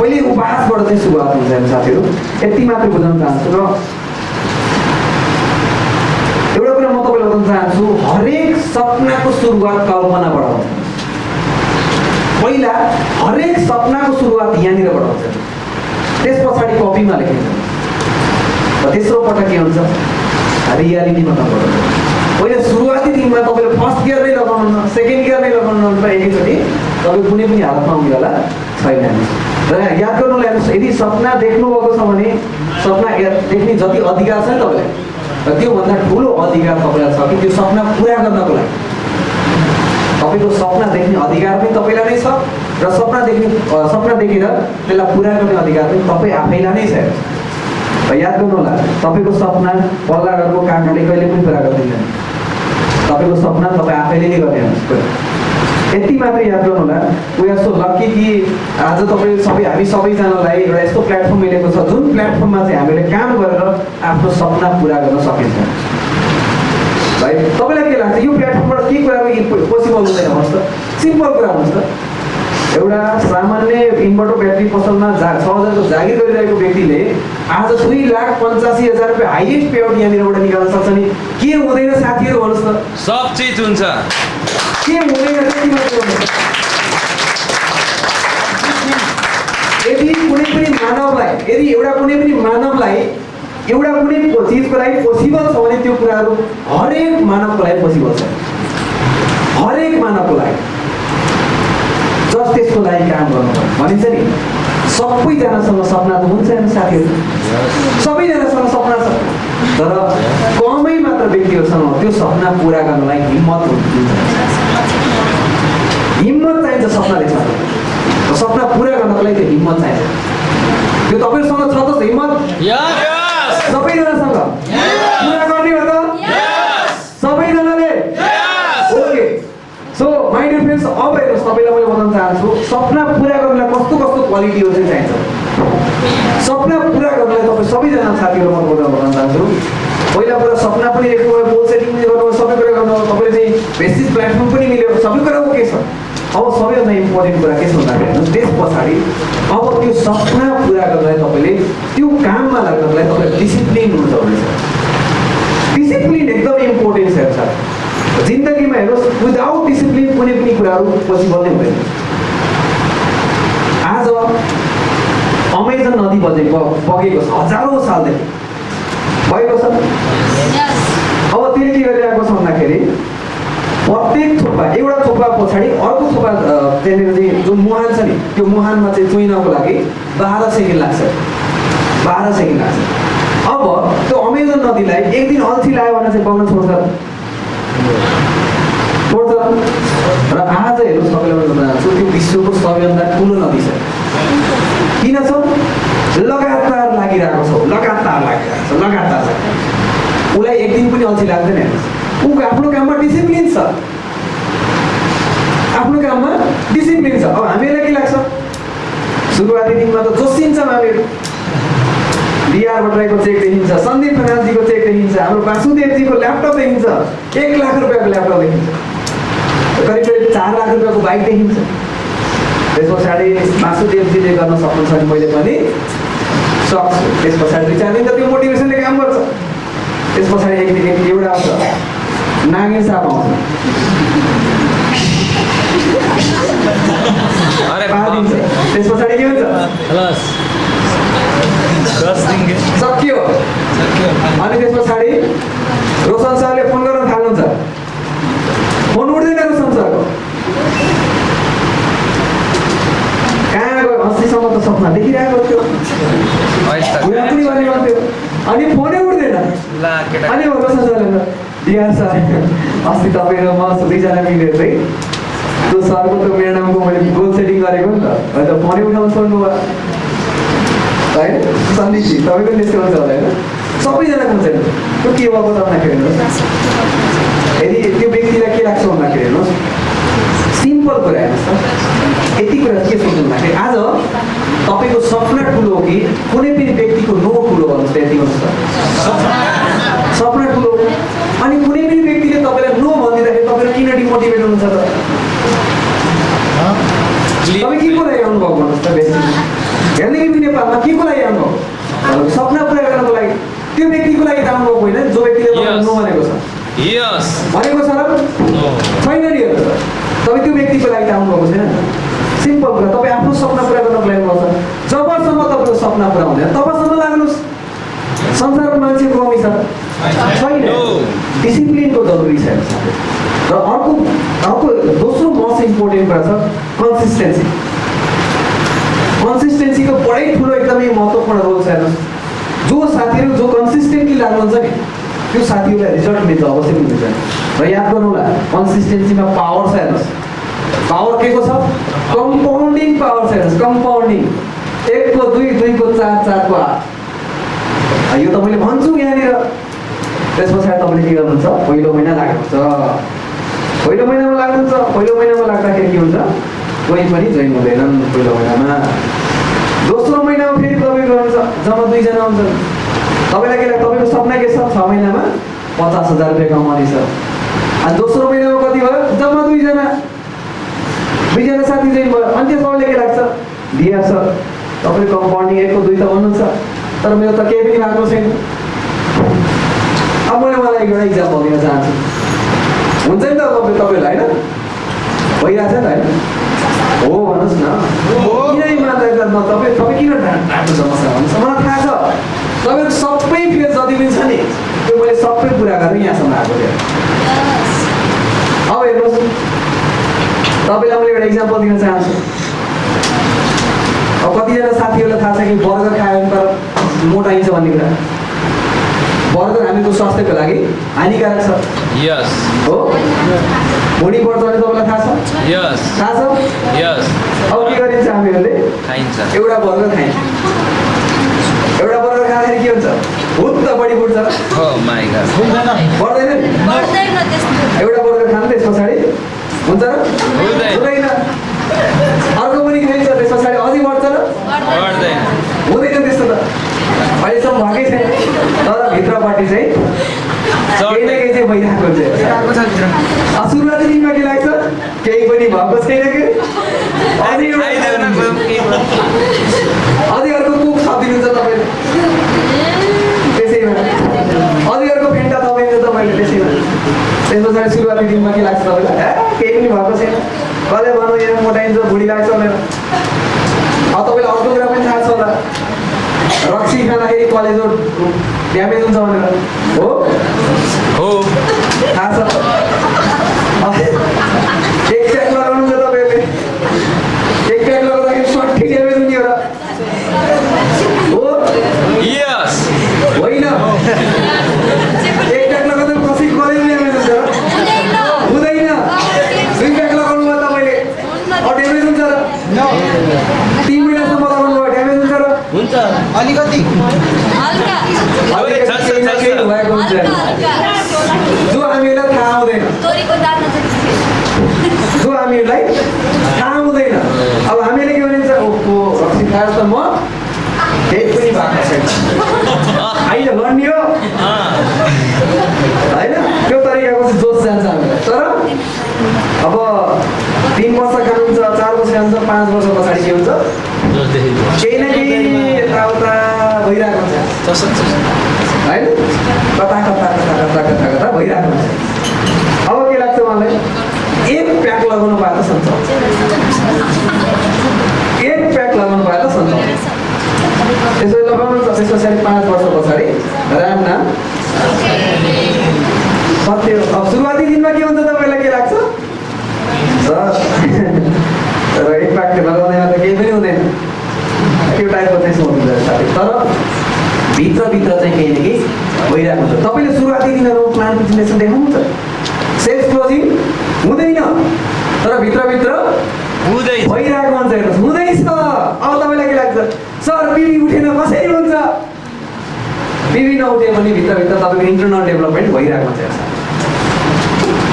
पहिले उपहासबाट चाहिँ सुरुवात हुन्छ हेर्नु साथीहरू। यति मात्रै बुझाउन चाहन्छु र एउटा कुरा म तपाईँलाई बताउन चाहन्छु हरेक सपनाको सुरुवात कल्पनाबाट हुन्छ। पहिला हरेक सपनाको सुरुवात यहाँनिरबाट हुन्छ। त्यस पछाडि कपीमा लेखिन्छ र तेस्रो पटक के हुन्छ? रियालिटीमा तपाईँबाट पहिला सुरुवाती दिनमा तपाईँले फर्स्ट गियर नै लगाउनु सेकेन्ड गियर नै लगाउनु एकैचोटि तपाईँ कुनै पनि हालतमा आउनेवाला छैन। र याद गर्नुलाई हेर्नुहोस् यदि सपना देख्नुभएको छ भने सपना देख्ने जति अधिकार छ नि तपाईँलाई र त्योभन्दा ठुलो अधिकार तपाईँलाई छ कि त्यो सपना पुरा गर्नको लागि। तपाईँको सपना देख्ने अधिकार पनि तपाईँलाई नै छ र सपना देख्ने सपना देखेर त्यसलाई पुरा गर्ने अधिकार पनि तपाईँ आफैलाई नै छ। याद गर्नु होला तपाईँको सपना पल्ला काकाले कहिले पनि पुरा गरिदिँदैन तपाईँको सपना तपाईँ आफैले नै गर्ने यति मात्रै याद गर्नु होला वी आर सो लक्की कि आज तपाईँ सबै हामी सबैजनालाई एउटा यस्तो प्लेटफर्म मिलेको छ जुन प्लेटफर्ममा चाहिँ हामीले काम गरेर आफ्नो सपना पुरा गर्न सकिन्छ। है तपाईँलाई के लाग्छ? यो प्लेटफर्मबाट के कुराहरू पोसिबल हुँदैन भन्नुहोस् त। सिम्पल कुरा भन्नुहोस् त। एउटा सामान्य इन्भर्टर ब्याट्री पसलमा जा छ हजारको जागिर गरिरहेको व्यक्तिले आज दुई लाख पन्चासी हजार रुपियाँ हाइएस्ट पेआउट यहाँनिरबाट निकाल्न सक्छ नि। के हुँदैन साथीहरू भन्नुहोस् त सब चिज हुन्छ। के हुँदैन त्यति मात्रै यदि कुनै पनि मानवलाई यदि एउटा कुनै पनि मानवलाई एउटा कुनै चिजको लागि पोसिबल छ भने त्यो कुराहरू हरेक मानवको लागि पोसिबल छ। हरेक मानवको लागि। जस त्यसको लागि काम गर्नुपर्छ। भनिन्छ नि सबैजनासँग सपना त हुन्छ नि साथीहरू। सबैजनासँग सपना तर कमै मात्र व्यक्तिहरूसँग त्यो सपना पुरा गर्नलाई हिम्मत हुन्छ। हिम्मत चाहिन्छ सपना देख्न र सपना पुरा गर्नको लागि त्यो हिम्मत चाहिन्छ। त्यो तपाईँहरूसँग छ त हिम्मत! सबैजनासँग पुरा गर्ने हो त सबैजनाले ओके सो माइ हेर्नुहोस् तपाईँलाई मैले बताउन चाहन्छु सपना पुरा गर्नलाई कस्तो कस्तो क्वालिटीहरू चाहिँ चाहिन्छ? सपना पुरा गर्नलाई तपाईँ सबैजना साथीहरू म कुरा भन्न चाहन्छु। पहिला कुरा सपना पनि देख्नुभयो गोल सेटिङ पनि गर्नुभयो सबै कुरा गर्नुभयो। तपाईँले चाहिँ बेसिस प्लेटफर्म पनि मिल्यो सबै कुरा ओके छ। अब सबैभन्दा इम्पोर्टेन्ट कुरा के छ भन्दाखेरि त्यस पछाडि अब त्यो सपना पुरा गर्नलाई तपाईँले त्यो काममा लाग्नलाई तपाईँले डिसिप्लिन हुनु जरुरी छ। डिसिप्लिन एकदमै इम्पोर्टेन्ट छ जिन्दगीमा हेर्नुहोस् विदाउट डिसिप्लिन कुनै पनि कुराहरू पोसिबल नै हुँदैन। आज अमेजन नदी बजेको बगेको छ हजारौँ सालदेखि। भएको छ। अब त्यसले के गरिरहेको छ भन्दाखेरि प्रत्येक थोपा एउटा थोपा पछाडि अर्को थोपा त्यहाँनिर चाहिँ जुन मुहान छ नि त्यो मुहानमा चाहिँ चुइनको लागि बाह्र सेकेन्ड लाग्छ। बाह्र सेकेन्ड लाग्छ। अब त्यो अमेजन नदीलाई एक दिन अल्छी लाग्यो भने चाहिँ बग्न छोड्छ। र आज हेर्नु सबैलाई भन्न त्यो विश्वको सबैभन्दा ठुलो नदी छ। किन छ? लगातार लागिरहेको छ लगातार लागिरहेको छ लगातार छ। उसलाई एक दिन पनि अल्छी लाग्दैन ऊ आफ्नो काममा डिसिप्लिन छ। आफ्नो काममा डिसिप्लिन छ। अब हामीलाई के लाग्छ? सुरुवाती दिनमा त जोसिन्छौँ हामीहरू बिआर भट्टराईको चेक देखिन्छ सन्दीप खनालजीको चेक देखिन्छ हाम्रो वासुदेवजीको ल्यापटप देखिन्छ। एक लाख रुपियाँको ल्यापटप देखिन्छ। करिब करिब चार लाख रुपियाँको बाइक देखिन्छ। त्यस पछाडि वासुदेवजीले गर्न सक्नुहुन्छ भने मैले पनि सक्छु त्यस पछाडि दुई चार दिन त त्यो मोटिभेसनले काम गर्छ। त्यस पछाडि एक दिन एक एउटा आउँछ। नागे साप आउँछ। त्यस पछाडि के हुन्छ खलास दस दिन के सक्यो अनि त्यस पछाडि रोशन सरले फोन गर्न थाल्नुहुन्छ। फोन उठ्दैन रोशन सरको कहाँ गयो? अस्तिसम्म त सपना देखिरहेको थियो। पनि गर्ने गर्थ्यो। अनि फोनै उठ्दैन। अनि रोशन सरले डिआर सर अस्ति तपाईँ र म दुईजना मिलेर चाहिँ त्यो सरको त्यो मेरो नामको मैले गोल सेटिङ गरेको नि त। अन्त फोनै उठाउनु छोड्नु भयो। होइन? सन्दीपजी तपाईँको त्यस्तै हुन्छ होला होइन? सबैजनाको हुन्छ त्यो के भएको त हेर्नुहोस् यदि त्यो व्यक्तिलाई के लाग्छ भन्दाखेरि हेर्नुहोस् सिम्पल कुरा हेर्नुहोस् त यति कुरा के सोच्नु भन्दाखेरि आज तपाईँको सपना ठुलो हो कि कुनै पनि व्यक्तिको नो ठुलो भन्नुहोस् त यति गर्नुहोस् त सपना ठुलो। अनि कुनै पनि व्यक्तिले तपाईँलाई नो भनिदिँदाखेरि तपाईँले किन डिमोटिभेट हुनुहुन्छ त तपाईँ के को लागि आउनुभएको भन्नुहोस् त बेसी हेर्ने कि नेपालमा के को लागि तपाईँको सपना व्यक्तिको लागि आउनुभएको होइन जो व्यक्तिले भनेको छ भनेको छ छैन नि तपाईँ त्यो व्यक्तिको लागि त आउनुभएको छैन सिम्पल कुरा तपाईँ आफ्नो सपना पुरा गर्नको लागि आउनुपर्छ जबसम्म तपाईँको सपना पुरा हुँदैन तबसम्म लाग्नुहोस् संसारमा मान्छेको कमी छ छैन. डिसिप्लिनको जरुरी छ। र अर्को अर्को दोस्रो मोस्ट इम्पोर्टेन्ट कुरा छ कन्सिस्टेन्सी कन्सिस्टेन्सीको बडै ठुलो एकदमै महत्त्वपूर्ण रोल छ हेर्नुहोस् जो साथीहरू जो कन्सिस्टेन्टली लाग्नुहुन्छ नि त्यो साथीहरूलाई रिजल्ट मिल्छ अवश्य मिल्छ। र याद गर्नु होला कन्सिस्टेन्सीमा पावर छ हेर्नुहोस्। पावर के को छ? कम्पाउन्डिङ पावर छ हेर्नुहोस् कम्पाउन्डिङ एकको दुई दुईको चार चारको आठ। यो त मैले भन्छु यहाँनिर। त्यस पछाडि तपाईँले के गर्नुहुन्छ? पहिलो महिना लाग्नुहुन्छ। पहिलो महिनामा लाग्नुहुन्छ। पहिलो महिनामा लाग्दाखेरि के हुन्छ? कोही पनि जोइन हुँदैनन् पहिलो महिनामा। गर्नुहुन्छ जम्मा दुईजना हुन्छन् तपाईँलाई के लाग्छ तपाईँको सपना के छ? छ महिनामा पचास हजार रुपियाँ कमाउने छ। अनि दोस्रो महिनामा कति भयो? जम्मा दुईजना। दुईजना साथी जोइन भयो। अनि त्यस तपाईँलाई के लाग्छ? दिया सर तपाईँले कम्पाउन्डिङ एकको दुई त भन्नुहुन्छ। तर मेरो त केही पनि भएको छैन। अब मैले मलाई एउटा इक्जाम्पल दिन चाहन्छु। हुन्छ नि त तपाईँ तपाईँलाई होइन? भइरहेछ नि त होइन? हो भन्नुहोस् न। किन इमान्दारी न तपाईँ तपाईँ किन ढाँट्नु छ मसँग भन्नुहोस् मलाई थाहा छ। तपाईँको सबै फेज जति पनि छ नि त्यो मैले सबै पुरा गरेर यहाँसम्म आएको थिएँ अब हेर्नुहोस्। तपाईँलाई मैले एउटा इक्जाम्पल दिन चाहन्छु। अब कतिजना साथीहरूलाई थाहा छ कि बर्गर खायो भने तर मोटाइन्छ भन्ने कुरा। बर्गर हामीको स्वास्थ्यको लागि हानिकारक छ। यस हो? भुँडी बढ्छ भने तपाईँलाई थाहा छ? यस थाहा छ? यस अब के गरिन्छ हामीहरूले? खाइन्छ। एउटा बर्गर खाइन्छ। एउटा बर्गर खाँदाखेरि के हुन्छ? भुत त बढी बढ्छ गॉड बढ्दैन। एउटा बर्गर खानु त्यस पछाडि। हुन्छ र? हुँदैन। अर्को पनि खाइन्छ त्यस पछाडि। अझै बढ्छ र? गर्दैन हुँदैन त्यस्तो त अहिलेसम्म भएकै छैन तर भित्रपट्टि चाहिँ केही न केही चाहिँ भइरहेको हुन्छ। सुरुवाती दिनमा के लाग्छ? केही पनि भएको छैन कि। अझै अर्को कुक थपिदिनुहुन्छ तपाईँले। त्यसैमा अझै अर्को फेन्टा थपिदिन्छ तपाईँले त्यसैमा त्यस पछाडि सुरुवाती दिनमा के लाग्छ तपाईँलाई? केही पनि भएको छैन। कसले भन्नु यहाँ मोटाइन्छ भुँडी लाग्छ भनेर। अब तपाईँलाई अर्को कुरा पनि थाहा छ होला। रक्सी खाँदाखेरि कलेजो ड्यामेज हुन्छ भनेर हो? हो. थाहा छ एक एक लगाउँदाखेरि हो? एक लगाउँदा ड्यामेज हुन्छ हुँदैन दुई लगाउनु भयो तपाईँले ड्यामेज हुन्छ र तिन महिनासम्म लगाउनु भयो हुन्छ अलिकति जो हामीलाई थाहा हुँदैन जो हामीहरूलाई थाहा हुँदैन अब हामीले के भनिन्छ ओहो रक्सी त म केही पनि भएको छैन होइन भन्ने हो होइन त्यो तरिकाको चाहिँ जोस जान्छ हामीलाई तर अब तिन वर्ष खानुहुन्छ चार वर्ष खान्छ पाँच वर्ष पछाडि के हुन्छ? केही न केही यताउता होइन? कता कता कता कता कता कता भइरहेको हुन्छ। अब के लाग्छ मलाई एक प्याक लगाउनु पाए त सन्चो। एक प्याक लगाउनु पाए त सन्चो। त्यसरी लगाउनु छ त्यस पछाडि पाँच वर्ष पछाडि। राम नाम। सत्य। अब सुरुवाती दिनमा के हुन्छ तपाईँलाई के लाग्छ? तर एक प्याक लगाउँदैन त केही पनि हुँदैन। त्यो टाइपको चाहिँ सोच्नु साथी तर भित्रभित्र चाहिँ केही न केही भइरहेको हुन्छ। तपाईँले सुरुवाती दिनहरू प्लान प्रेजेन्टेसन देखाउनुहुन्छ सेल्स क्लोजिङ हुँदैन। तर भित्रभित्र भइरहेको हुन्छ हेर्नुहोस्। हुँदैछ। अब तपाईँलाई के लाग्छ? सर पिबी उठेन कसरी हुन्छ? पिबी नउठे पनि भित्रभित्र तपाईँको इन्टरनल डेभलपमेन्ट भइरहेको हुन्छ हेर्नुहोस्।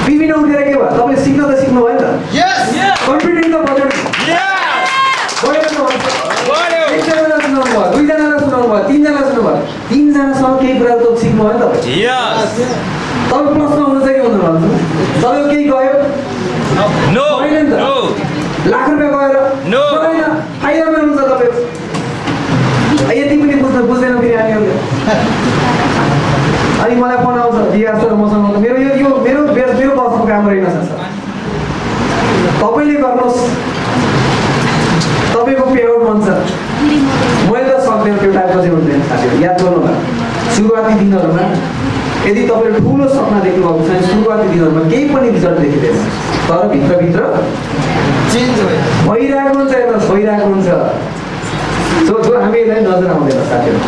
पिबी नउठेर के भयो? तपाईँले सिक्न त सिक्नु भयो नि त। कन्फिडेन्ट त बजाउनु बढेर त भन्छ एकजनालाई सुनाउनु भयो दुईजनालाई सुनाउनु भयो तिनजना सुन्नु भयो तिनजनासँग केही कुरा त सिक्नु भयो नि त तपाईँ प्रश्न हुनुहुन्छ कि हुँदैन भन्नु तपाईँको केही गयो होइन नि त लाख रुपियाँ गएर. गएन फाइदामा हुन्छ तपाईँको यति पनि बुझ्नु बुझ्दैन फेरि हामीहरूले अनि मलाई फोन आउँछ दिया सर मसँग मेरो यो मेरो मेरो बसको काम रहेन सर तपाईँले गर्नुहोस् तपाईँको पेआउट मन छ मैले त सक्दैन त्यो टाइपको चाहिँ हुँदैन साथीहरू याद गर्नु होला सुरुवाती दिनहरूमा यदि तपाईँले ठुलो सपना देख्नु भएको छ भने सुरुवाती दिनहरूमा केही पनि रिजल्ट देखिँदैन। तर भित्रभित्र भइरहेको हुन्छ हेर्नुहोस् भइरहेको हुन्छ। सो जो हामीलाई नजर आउँदैन साथीहरू।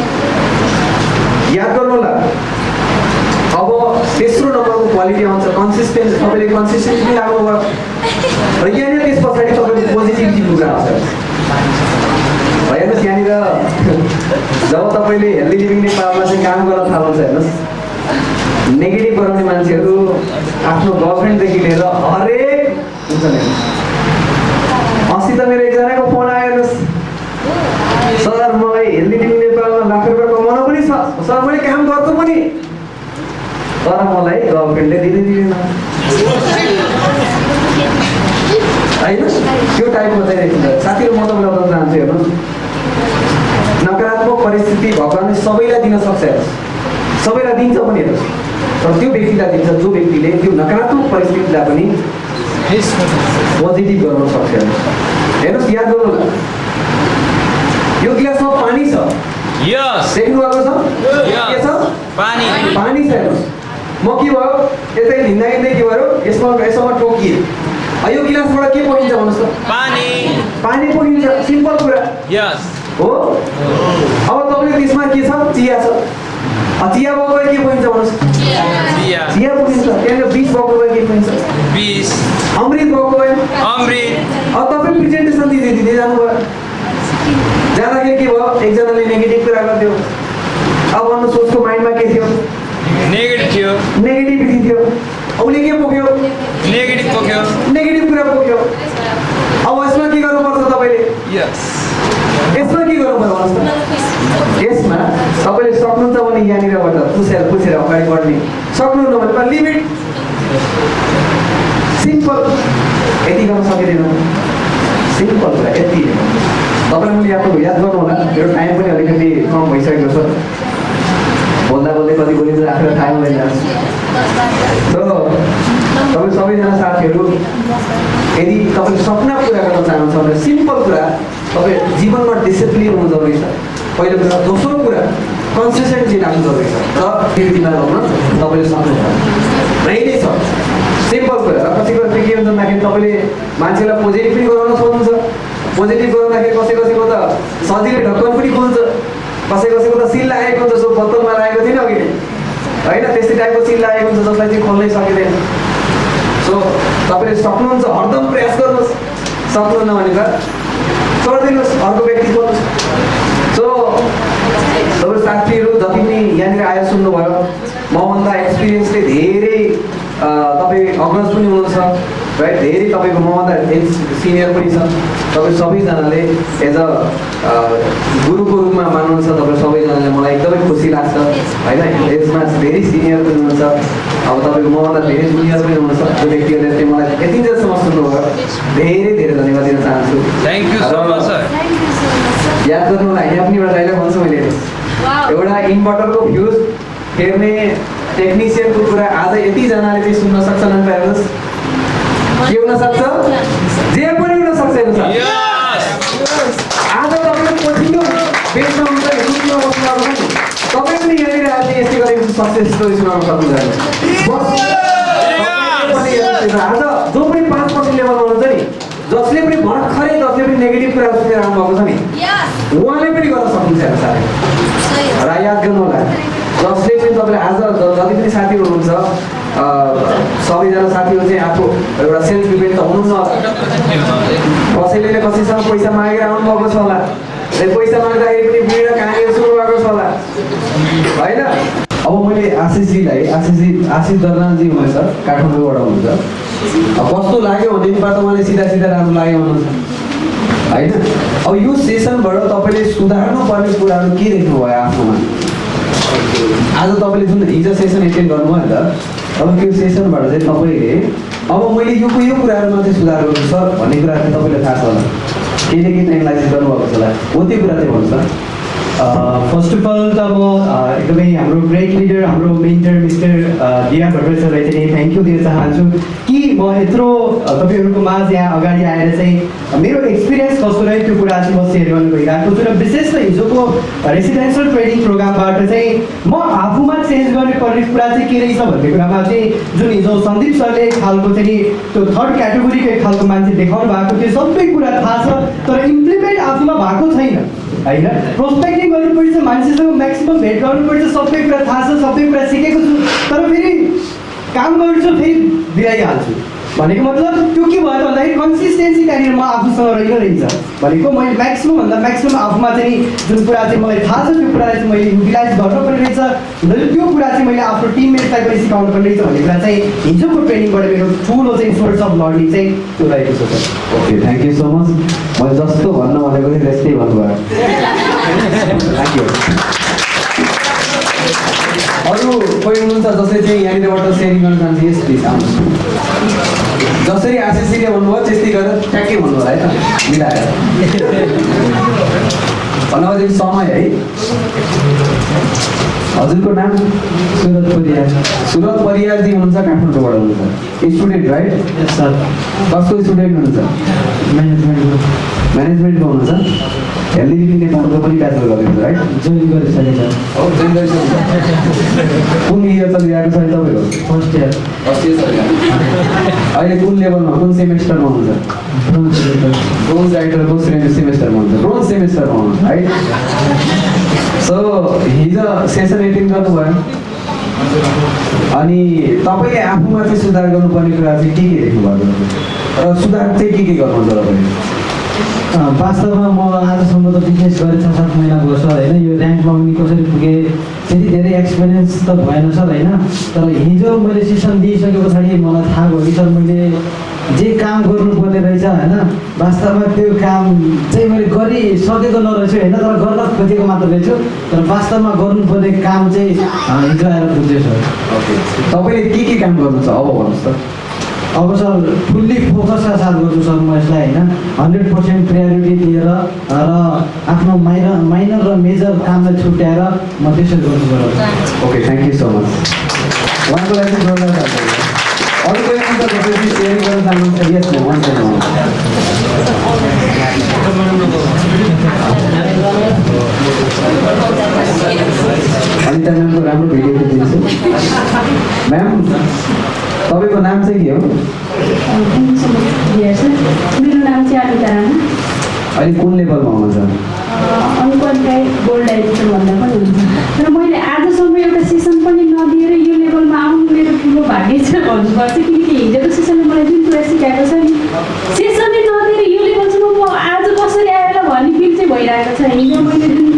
याद गर्नु होला अब तेस्रो नम्बरको क्वालिटी आउँछ कन्सिस्टेन्ट तपाईँले कन्सिस्टेन्सी लाग्नुभयो र यहाँनिर त्यस पछाडि तपाईँको पोजिटिभिटी कुरा आउँछ। हेर्नुहोस् यहाँनिर जब तपाईँले हेल्दी लिभिङ नेपालमा चाहिँ काम गर्न थाल्नुहुन्छ हेर्नुहोस्। नेगेटिभ गराउने मान्छेहरू आफ्नो गर्लफ्रेन्डदेखि लिएर हरेक अस्ति त मेरो एकजनाको फोन आयो हेर्नुहोस्। सर मलाई हेल्दी लिभिङ नेपालमा लाख रुपियाँ कमाउन पनि छ। सर मैले काम गर्छु पनि। तर मलाई गर्लफ्रेन्डले दिँदै दिँदैन। होइन? त्यो टाइपको चाहिँ साथीहरू म तपाईँलाई बताउन चाहन्छु हेर्नुहोस्। परिस्थिति भगवान्ले सबैलाई दिन सक्छ हेर्नुहोस्। सबैलाई दिन्छ पनि हेर्नुहोस्। तर त्यो व्यक्तिलाई दिन्छ जो व्यक्तिले त्यो नकारात्मक परिस्थितिलाई पनि पोजिटिभ गर्न सक्छ हेर्नुहोस्। हेर्नुहोस् याद गर्नु यो गिलासमा पानी छ। यस देख्नु भएको छ? पानी। पानी छ हेर्नुहोस्। म के भयो? यतै हिँड्दा हिँड्दै के भयो? यसमा यसमा टोकिएँ। यो गिलासबाट के पोखिन्छ भन्नुहोस् त? पानी। पानी पोखिन्छ सिम्पल कुरा। यस हो? अब तपाईँको त्यसमा के छ? चिया छ। चिया भए के पोखिन्छ भन्नुहोस्? चिया। पोखिन्छ त्यहाँनिर बिस भए के पोखिन्छ बिस अमृत भए अमृत। अब तपाईँ प्रेजेन्टेसन दिँदै दिँदै जानुभयो। जाँदाखेरि के भयो? एकजनाले नेगेटिभ कुरा गरिदियो। अब भन्नु सोचको माइन्डमा के थियो? नेगेटिभ थियो। नेगेटिभिटी थियो। उसले के पोख्यो नेगेटिभ पोख्यो नेगेटिभ कुरा पोख्यो अब यसमा के गर्नुपर्छ तपाईँले यस यसमा के गर्नुपर्छ भन्नुहोस् यसमा तपाईँले सक्नुहुन्छ भने यहाँनिरबाट पुछेर पुछेर अगाडि बढ्ने सक्नुहुन्न भने लिमिट सिम्पल यति गर्न सकिँदैन सिम्पल कुरा यति तपाईँलाई मैले याद याद गर्नु होला मेरो टाइम पनि अलिकति कम भइसकेको छ बोल्दा बोल्दै कति बोलिन्छ आफूलाई थाहा हुँदैन तपाईँ सबैजना साथीहरू यदि तपाईँले सपना पुरा गर्न चाहनुहुन्छ भने सिम्पल कुरा तपाईँ जीवनमा डिसिप्लिन हुनु जरुरी छ। पहिलो कुरा दोस्रो कुरा कन्सिस्टेन्सी राख्नु जरुरी छ। र त्यो दिनमा लगाउन तपाईँले सक्नुहुन्छ यही छ। सिम्पल कुरा। र कति कति के हुन्छ भन्दाखेरि तपाईँले मान्छेलाई पोजिटिभ पनि गराउन सक्नुहुन्छ पोजिटिभ गराउँदाखेरि कसै कसैको त सजिलै ढक्कन पनि खोल्छ। कसै कसैको त सिल लागेको हुन्छ जो बोतलमा लागेको थिएन अघि नै। होइन त्यस्तै टाइपको सिल लागेको हुन्छ जसलाई चाहिँ खोल्नै सकिँदैन। सो तपाईँले सक्नुहुन्छ हरदम प्रयास गर्नुहोस्। सक्नुहुन्न भने त गरिदिनुहोस् अर्को व्यक्ति खोल्नुहोस् सो तपाईँ साथीहरू जति पनि यहाँनिर आएर सुन्नुभयो मभन्दा एक्सपिरियन्सले धेरै तपाईँ अग्रज पनि हुनुहुन्छ है धेरै तपाईँको मभन्दा सिनियर पनि छ तपाईँ सबैजनाले एज अ गुरुको रूपमा मान्नुहुन्छ तपाईँ सबैजनाले मलाई एकदमै खुसी लाग्छ होइन? यसमा धेरै सिनियर पनि हुनुहुन्छ। अब तपाईँको मभन्दा धेरै जुनियर पनि हुनुहुन्छ। त्यो व्यक्तिहरूले चाहिँ मलाई यतिन्जेलसम्म सुन्नुभयो। धेरै धेरै धन्यवाद दिन चाहन्छु। Thank you so much sir याद गर्नु होला यहाँ पनि एउटा डाइलग भन्छु मैले। एउटा इन्भर्टरको फ्युज फेर्ने टेक्निसियनको कुरा आज यतिजनाले चाहिँ सुन्न सक्छन् जे हुनसक्छ हेर्नुहोस् आज तपाईँको पछिल्लो बेचमा हुन्छ दुधमा बस्नु पनि तपाईँ पनि यहाँनिर आज यस्तै गरेको सक्सेस स्टोरी सुनाउन सक्नुहुन्छ आज जो पनि पाँच पर्सेन्ट लेभलमा हुनुहुन्छ नि जसले पनि भर्खरै जसले पनि नेगेटिभ कुरा सुनेर आउनुभएको छ नि उहाँले पनि गर्न सक्नुहुन्छ साथै र याद गर्नु होला जसले पनि तपाईँले आज जति पनि साथीहरू हुनुहुन्छ सबैजना साथीहरू चाहिँ आफू एउटा सेल्फ डिपेन्ड त हुनुहुन्छ होला। कसैले न कसैसँग पैसा मागेर आउनुभएको छ होला। पैसा माग्दाखेरि पनि भिड कहाँनिर सुरु भएको छ होला। होइन? अब मैले आशिषजीलाई आशिषजी आशिष दर्नालजी हुनुहुन्छ काठमाडौँबाट हुनुहुन्छ। कस्तो लाग्यो भनेदेखिबाट उहाँले सिधा सिधा राम्रो लाग्यो भन्नुहुन्छ। होइन? अब यो सेसनबाट तपाईँले सुधार्नु पर्ने कुराहरू के देख्नुभयो आफ्नोमा आज तपाईँले जुन हिजो सेसन एटेन्ड गर्नुभयो नि त अब त्यो सेसनबाट चाहिँ तपाईँले अब मैले यो यो कुराहरूमा चाहिँ सुधार गर्छु सर भन्ने कुरा चाहिँ तपाईँलाई थाहा छ होला। केही न केही एनालाइसिस गर्नुभएको छ होला। हो त्यो कुरा चाहिँ भन्नु सर फर्स्ट अफ अल त म एकदमै हाम्रो ग्रेट लिडर हाम्रो मेन्टर मिस्टर दिया सरलाई चाहिँ थ्याङ्क यू दिन चाहन्छु कि म यत्रो तपाईँहरूको माझ यहाँ अगाडि आएर चाहिँ मेरो एक्सपिरियन्स कस्तो रह्यो त्यो कुरा चाहिँ म सेयर गर्नु गइरहेको छु र विशेष त हिजोको रेसिडेन्सियल ट्रेनिङ प्रोग्रामबाट चाहिँ म आफूमा चेन्ज गर्ने पर्ने कुरा चाहिँ के रहेछ भन्ने कुरामा चाहिँ जुन हिजो सन्दीप सरले एक खालको चाहिँ त्यो थर्ड क्याटेगोरीको एक खालको मान्छे देखाउनु भएको त्यो सबै कुरा थाहा छ तर इम्प्लिमेन्ट आफूमा भएको छैन। होइन? प्रोस्पेक्टिङ गर्नुपर्छ मान्छेसँग म्याक्सिमम् भेट गर्नुपर्छ सबै कुरा थाहा छ सबै कुरा सिकेको छु। तर फेरि काम गर्छु फेरि बिराइहाल्छु। भनेको मतलब त्यो के भयो त भन्दाखेरि कन्सिस्टेन्सी त्यहाँनिर म आफूसँग रहेन रहेछ। भनेको मैले म्याक्सिमम् भन्दा म्याक्सिमम् आफूमा चाहिँ जुन कुरा चाहिँ मलाई थाहा छ त्यो कुरालाई चाहिँ मैले युटिलाइज गर्नुपर्ने रहेछ। र त्यो कुरा चाहिँ मैले आफ्नो टिममेटलाई पनि सिकाउनु पर्ने रहेछ भन्ने कुरा चाहिँ हिजोको ट्रेनिङबाट मेरो ठुलो चाहिँ सोर्स अफ लर्निङ चाहिँ त्यो रहेको छ। Sir okay thank you so much मैले जस्तो भन्न भनेको थिएँ त्यस्तै भन्नुभयो। थ्याङ्क यू अरू कोही हुनुहुन्छ जसले चाहिँ यहाँनिरबाट सेयरिङ गर्न चाहन्छ? यस प्लिज आउनुहोस्। जसरी आशिषजीले भन्नुभयो त्यस्तै गरेर ट्याक्कै भन्नु होला है त? मिलाएर। भन्नुभयो समय है? हजुरको नाम? सुरत परियार। सुरत परियारजी हुनुहुन्छ काठमाडौँबाट हुनुहुन्छ। स्टुडेन्ट राइट सर कसको स्टुडेन्ट हुनुहुन्छ? म्यानेजमेन्टको म्यानेजमेन्टको हुनुहुन्छ? लिभिङ नेपालको पनि ब्याचलर गर्नुहुन्छ राइट जोइन गरिसकेँ सर हो जोइन गरिसक्नुहुन्छ कुन इयर चलिरहेको छ अहिले तपाईँको? फर्स्ट इयर फर्स्ट इयर अहिले कुन लेभलमा कुन सेमेस्टरमा हुनुहुन्छ? ब्रोन्ज राइटरको सेमेस्टरमा हुन्छ ब्रोन्ज सेमेस्टरमा हुनुहुन्छ। है सो हिजो सेसन एटेन्ड गर्नुभयो। अनि तपाईँले आफूमा चाहिँ सुधार गर्नुपर्ने कुरा चाहिँ के के देख्नु भएको र सुधार चाहिँ के के गर्नुहुन्छ तपाईँले वास्तवमा म आजसम्म त बिजनेस गरेँ छ सात महिना भयो सर होइन? यो ऱ्याङ्कमा पनि कसरी पुगेँ? त्यति धेरै एक्सपिरियन्स त भएन सर होइन? तर हिजो मैले सेसन दिइसके पछाडि मलाई थाहा भयो कि सर मैले जे काम गर्नुपर्ने रहेछ होइन? वास्तवमा त्यो काम चाहिँ मैले गरिसकेको नरहेछु होइन? तर गर्न खोजेको मात्र रहेछु। तर वास्तवमा गर्नुपर्ने काम चाहिँ हिजो आएर पुग्यो सर। तपाईँले के के काम गर्नु छ अब भन्नुहोस् त। अब सर फुल्ली फोकसका साथ गर्छु सर म यसलाई होइन? हन्ड्रेड पर्सेन्ट प्रायोरिटी दिएर र आफ्नो माइनर माइनर र मेजर कामलाई छुट्याएर म त्यसरी गर्नु पर्यो okay thank you so much उहाँको लागि। अरू कोही गर्न चाहनुहुन्छ? यस म वान सेकेन्ड अनिता म्यामको राम्रो भिडियो देखिदिन्छु। म्याम तपाईँको नाम चाहिँ के हो? मेरो नाम चाहिँ अनिता राणा अहिले कुन लेभलमा हुनुहुन्छ? अनक्वालिफाइड गोल्ड डाइरेक्टर भन्दा पनि हुन्छ। र मैले आजसम्म एउटा सेसन पनि नदिएर यो लेभलमा आउनु मेरो ठुलो भाग्य छ भन्नुपर्छ किनकि हिजोको सेसनले मलाई जुन कुरा सिकाएको छ नि सेसनै नदिएर यो लेभलसम्म म आज कसरी आएर भन्ने फिल चाहिँ भइरहेको छ। हिजो मैले जुन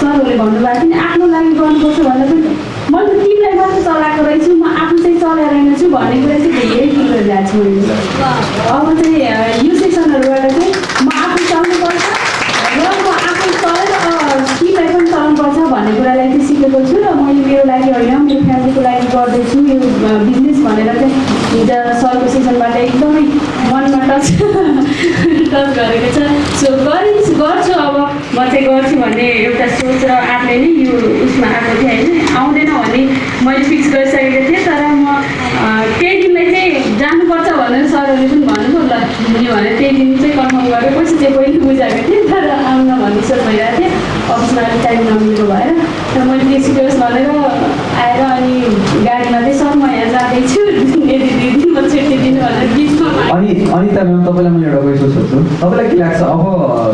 सरहरूले भन्नुभएको थियो नि आफ्नो लागि गर्नुपर्छ भन्दा पनि मैले त टिमलाई मात्र चलाएको रहेछु म आफू चाहिँ चलाइरहेको भन्ने कुरा चाहिँ धेरै ठुलो छु मैले अब चाहिँ यो सेसनहरूबाट चाहिँ म आफू चल्नुपर्छ र म आफू चलेर स्किमलाई पनि चल्नुपर्छ भन्ने कुरालाई चाहिँ सिकेको छु र मैले मेरो लागि होइन मेरो फ्यामिलीको लागि गर्दैछु यो बिजनेस भनेर चाहिँ हिजो सरको सेसनबाट एकदमै मनमा टच टच गरेको छ। सो गरि गर्छु अब म चाहिँ गर्छु भन्ने एउटा सोच र आफूले नै यो उसमा आएको थिएँ होइन आउँदैन भने मैले फिक्स गरिसकेको थिएँ त। चाहिँ पहिले बुझाएको थिएँ तर आउन भन्ने सोच भइरहेको थियो। अफिसमा अलिक टाइम नमिलेको भएर। र मैले त्यसो भनेर आएर अनि गाडीमा चाहिँ सर म यहाँ जाँदैछु यदि दुई दिन म छुट्टी दिनु भनेर बिचमा। अनि अनिता म्याम तपाईँलाई मैले एउटा क्वेसन सोध्छु। तपाईँलाई के लाग्छ? अब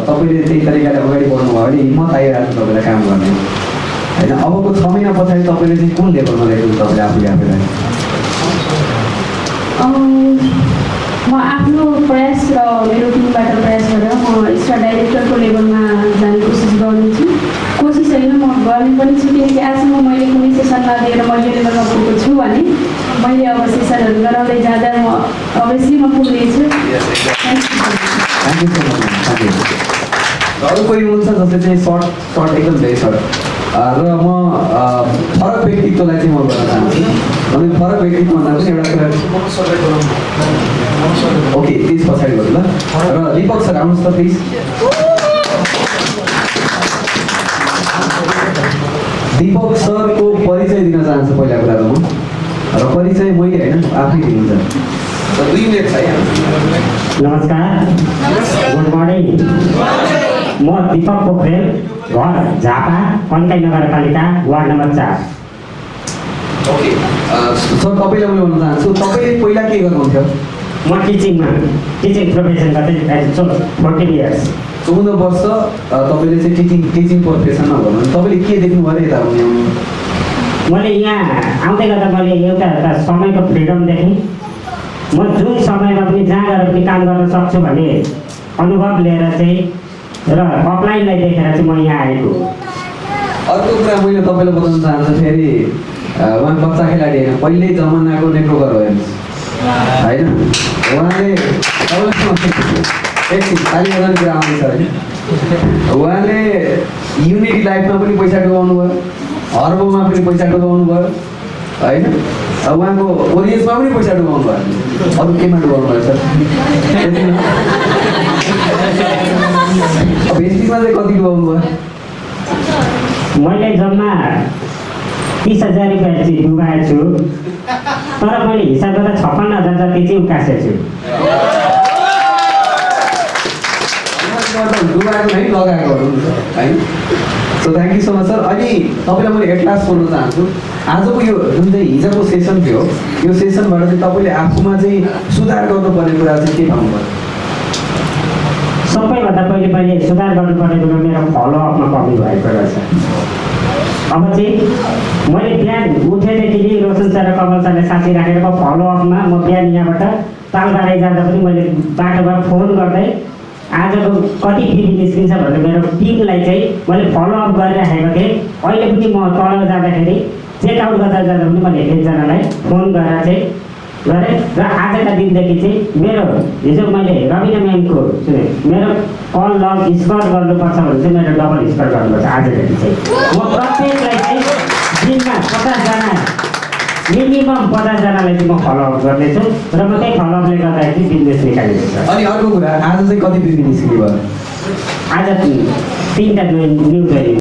तपाईँले त्यही तरिकाले अगाडि बढ्नुभयो भने हिम्मत आइरहेको छ तपाईँलाई काम गर्ने। होइन अबको छ महिना पछाडि तपाईँले चाहिँ कुन लेभलमा ल्याइदिनु तपाईँले आफूले आफूलाई? म आफ्नो प्रयास र मेरो टिमबाट प्रयास गरेर म स्टार डाइरेक्टरको लेभलमा जाने कोसिस गर्नेछु कोसिस होइन म गर्ने पनि छु किनकि आजसम्म मैले कुनै सेसन नदिएर म यो लेभलमा पुगेको छु भने मैले अब सेसनहरू गराउँदै जाँदा म अभियसली म पुग्नेछु अरू कोही हुनुहुन्छ जसले चाहिँ सर्ट सर्ट एकदम धेरै सर्ट र म अ, फरक व्यक्तित्वलाई चाहिँ म गर्न चाहन्छु अनि फरक व्यक्तित्व भन्दा पनि एउटा कुरा ओके त्यस पछाडि गरौँ ल र दीपक सर आउनुहोस् त प्लिज दीपक सरको परिचय दिन चाहन्छु पहिला कुरा त म र परिचय मैले होइन आफै दिनुहुन्छ र दुई मिनट छ है नमस्कार गुड मर्निङ म दिपक पोखरेल घर झापा कन्काई नगरपालिका वार्ड नम्बर चार। ओके सर तपाईँलाई मैले भन्न चाहन्छु तपाईँले पहिला के गर्नुहुन्थ्यो? म टिचिङमा टिचिङ प्रोफेसन गर्दै फोर्टिन इयर्स। चौध वर्ष तपाईँले चाहिँ टिचिङ टिचिङ प्रोफेसनमा गर्नुहुन्छ तपाईँले के देख्नुभयो अरे यता मैले यहाँ आउँदै गर्दा मैले एउटा एउटा समयको फ्रिडम देखेँ। म जुन समयमा पनि जहाँ गएर पनि काम गर्न सक्छु भन्ने अनुभव लिएर चाहिँ र अफलाइनलाई देखेर चाहिँ म यहाँ आएको। अर्को कुरा मैले तपाईँलाई बताउन चाहन्छु फेरि उहाँ बच्चा खेलाडी होइन पहिल्यै जमानाको नेटवर्कर हो हेर्नुहोस् होइन? उहाँले एकछिन कुरा आउँदैछ होइन उहाँले युनिटी लाइफमा पनि पैसा डुबाउनु भयो हर्बोमा पनि पैसा डुबाउनु भयो होइन? उहाँको ओरियन्समा पनि पैसा डुबाउनु भयो। अरू केमा डुबाउनु भयो सर? अब एसटीमा चाहिँ कति डुबाउनु भयो? मैले जम्मा तिस हजार रुपियाँ चाहिँ डुबाएको छु तर मैले हिसाब गर्दा छप्पन्न हजार जति चाहिँ उकासेको छु। डुबाएको नै लगाएको है so thank you so much sir अनि तपाईँलाई मैले एट लास्ट सोध्न चाहन्छु। आजको यो जुन चाहिँ हिजोको सेसन थियो यो सेसनबाट चाहिँ तपाईँले आफूमा चाहिँ सुधार गर्नुपर्ने कुरा चाहिँ के पाउनुभयो सबैभन्दा पहिले पहिले सुधार गर्नुपर्ने कुरो मेरो फलोअपमा कमी भएको रहेछ। अब चाहिँ मैले बिहान उठेदेखि रोशन सर र कमल सरले साथी राखेर फलोअपमा म बिहान यहाँबाट तालबारै जाँदा पनि मैले बाटोमा फोन गर्दै आजको कति टिभी निस्किन्छ भनेर मेरो टिमलाई चाहिँ मैले फलोअप गरिराखेको थिएँ। अहिले पनि म तल जाँदाखेरि चेकआउट गर्दा जाँदा पनि मैले एकजनालाई फोन गरेर चाहिँ गरेँ र आजका दिनदेखि चाहिँ मेरो हिजो मैले रविना म्यामको सुने मेरो कल लग स्कोर गर्नुपर्छ भने चाहिँ मेरो डबल स्कोर गर्नुपर्छ आजदेखि चाहिँ। म प्रत्येकलाई चाहिँ दिनमा पचासजना मिनिमम पचासजनालाई चाहिँ म फलोअप गर्नेछु र म त्यही फलोअपले गर्दाखेरि चाहिँ बिजनेस निकालिदिन्छु। अनि अर्को कुरा आज चाहिँ कति बिक्री निस्किने भयो आज तिनवटा न्यु जोइन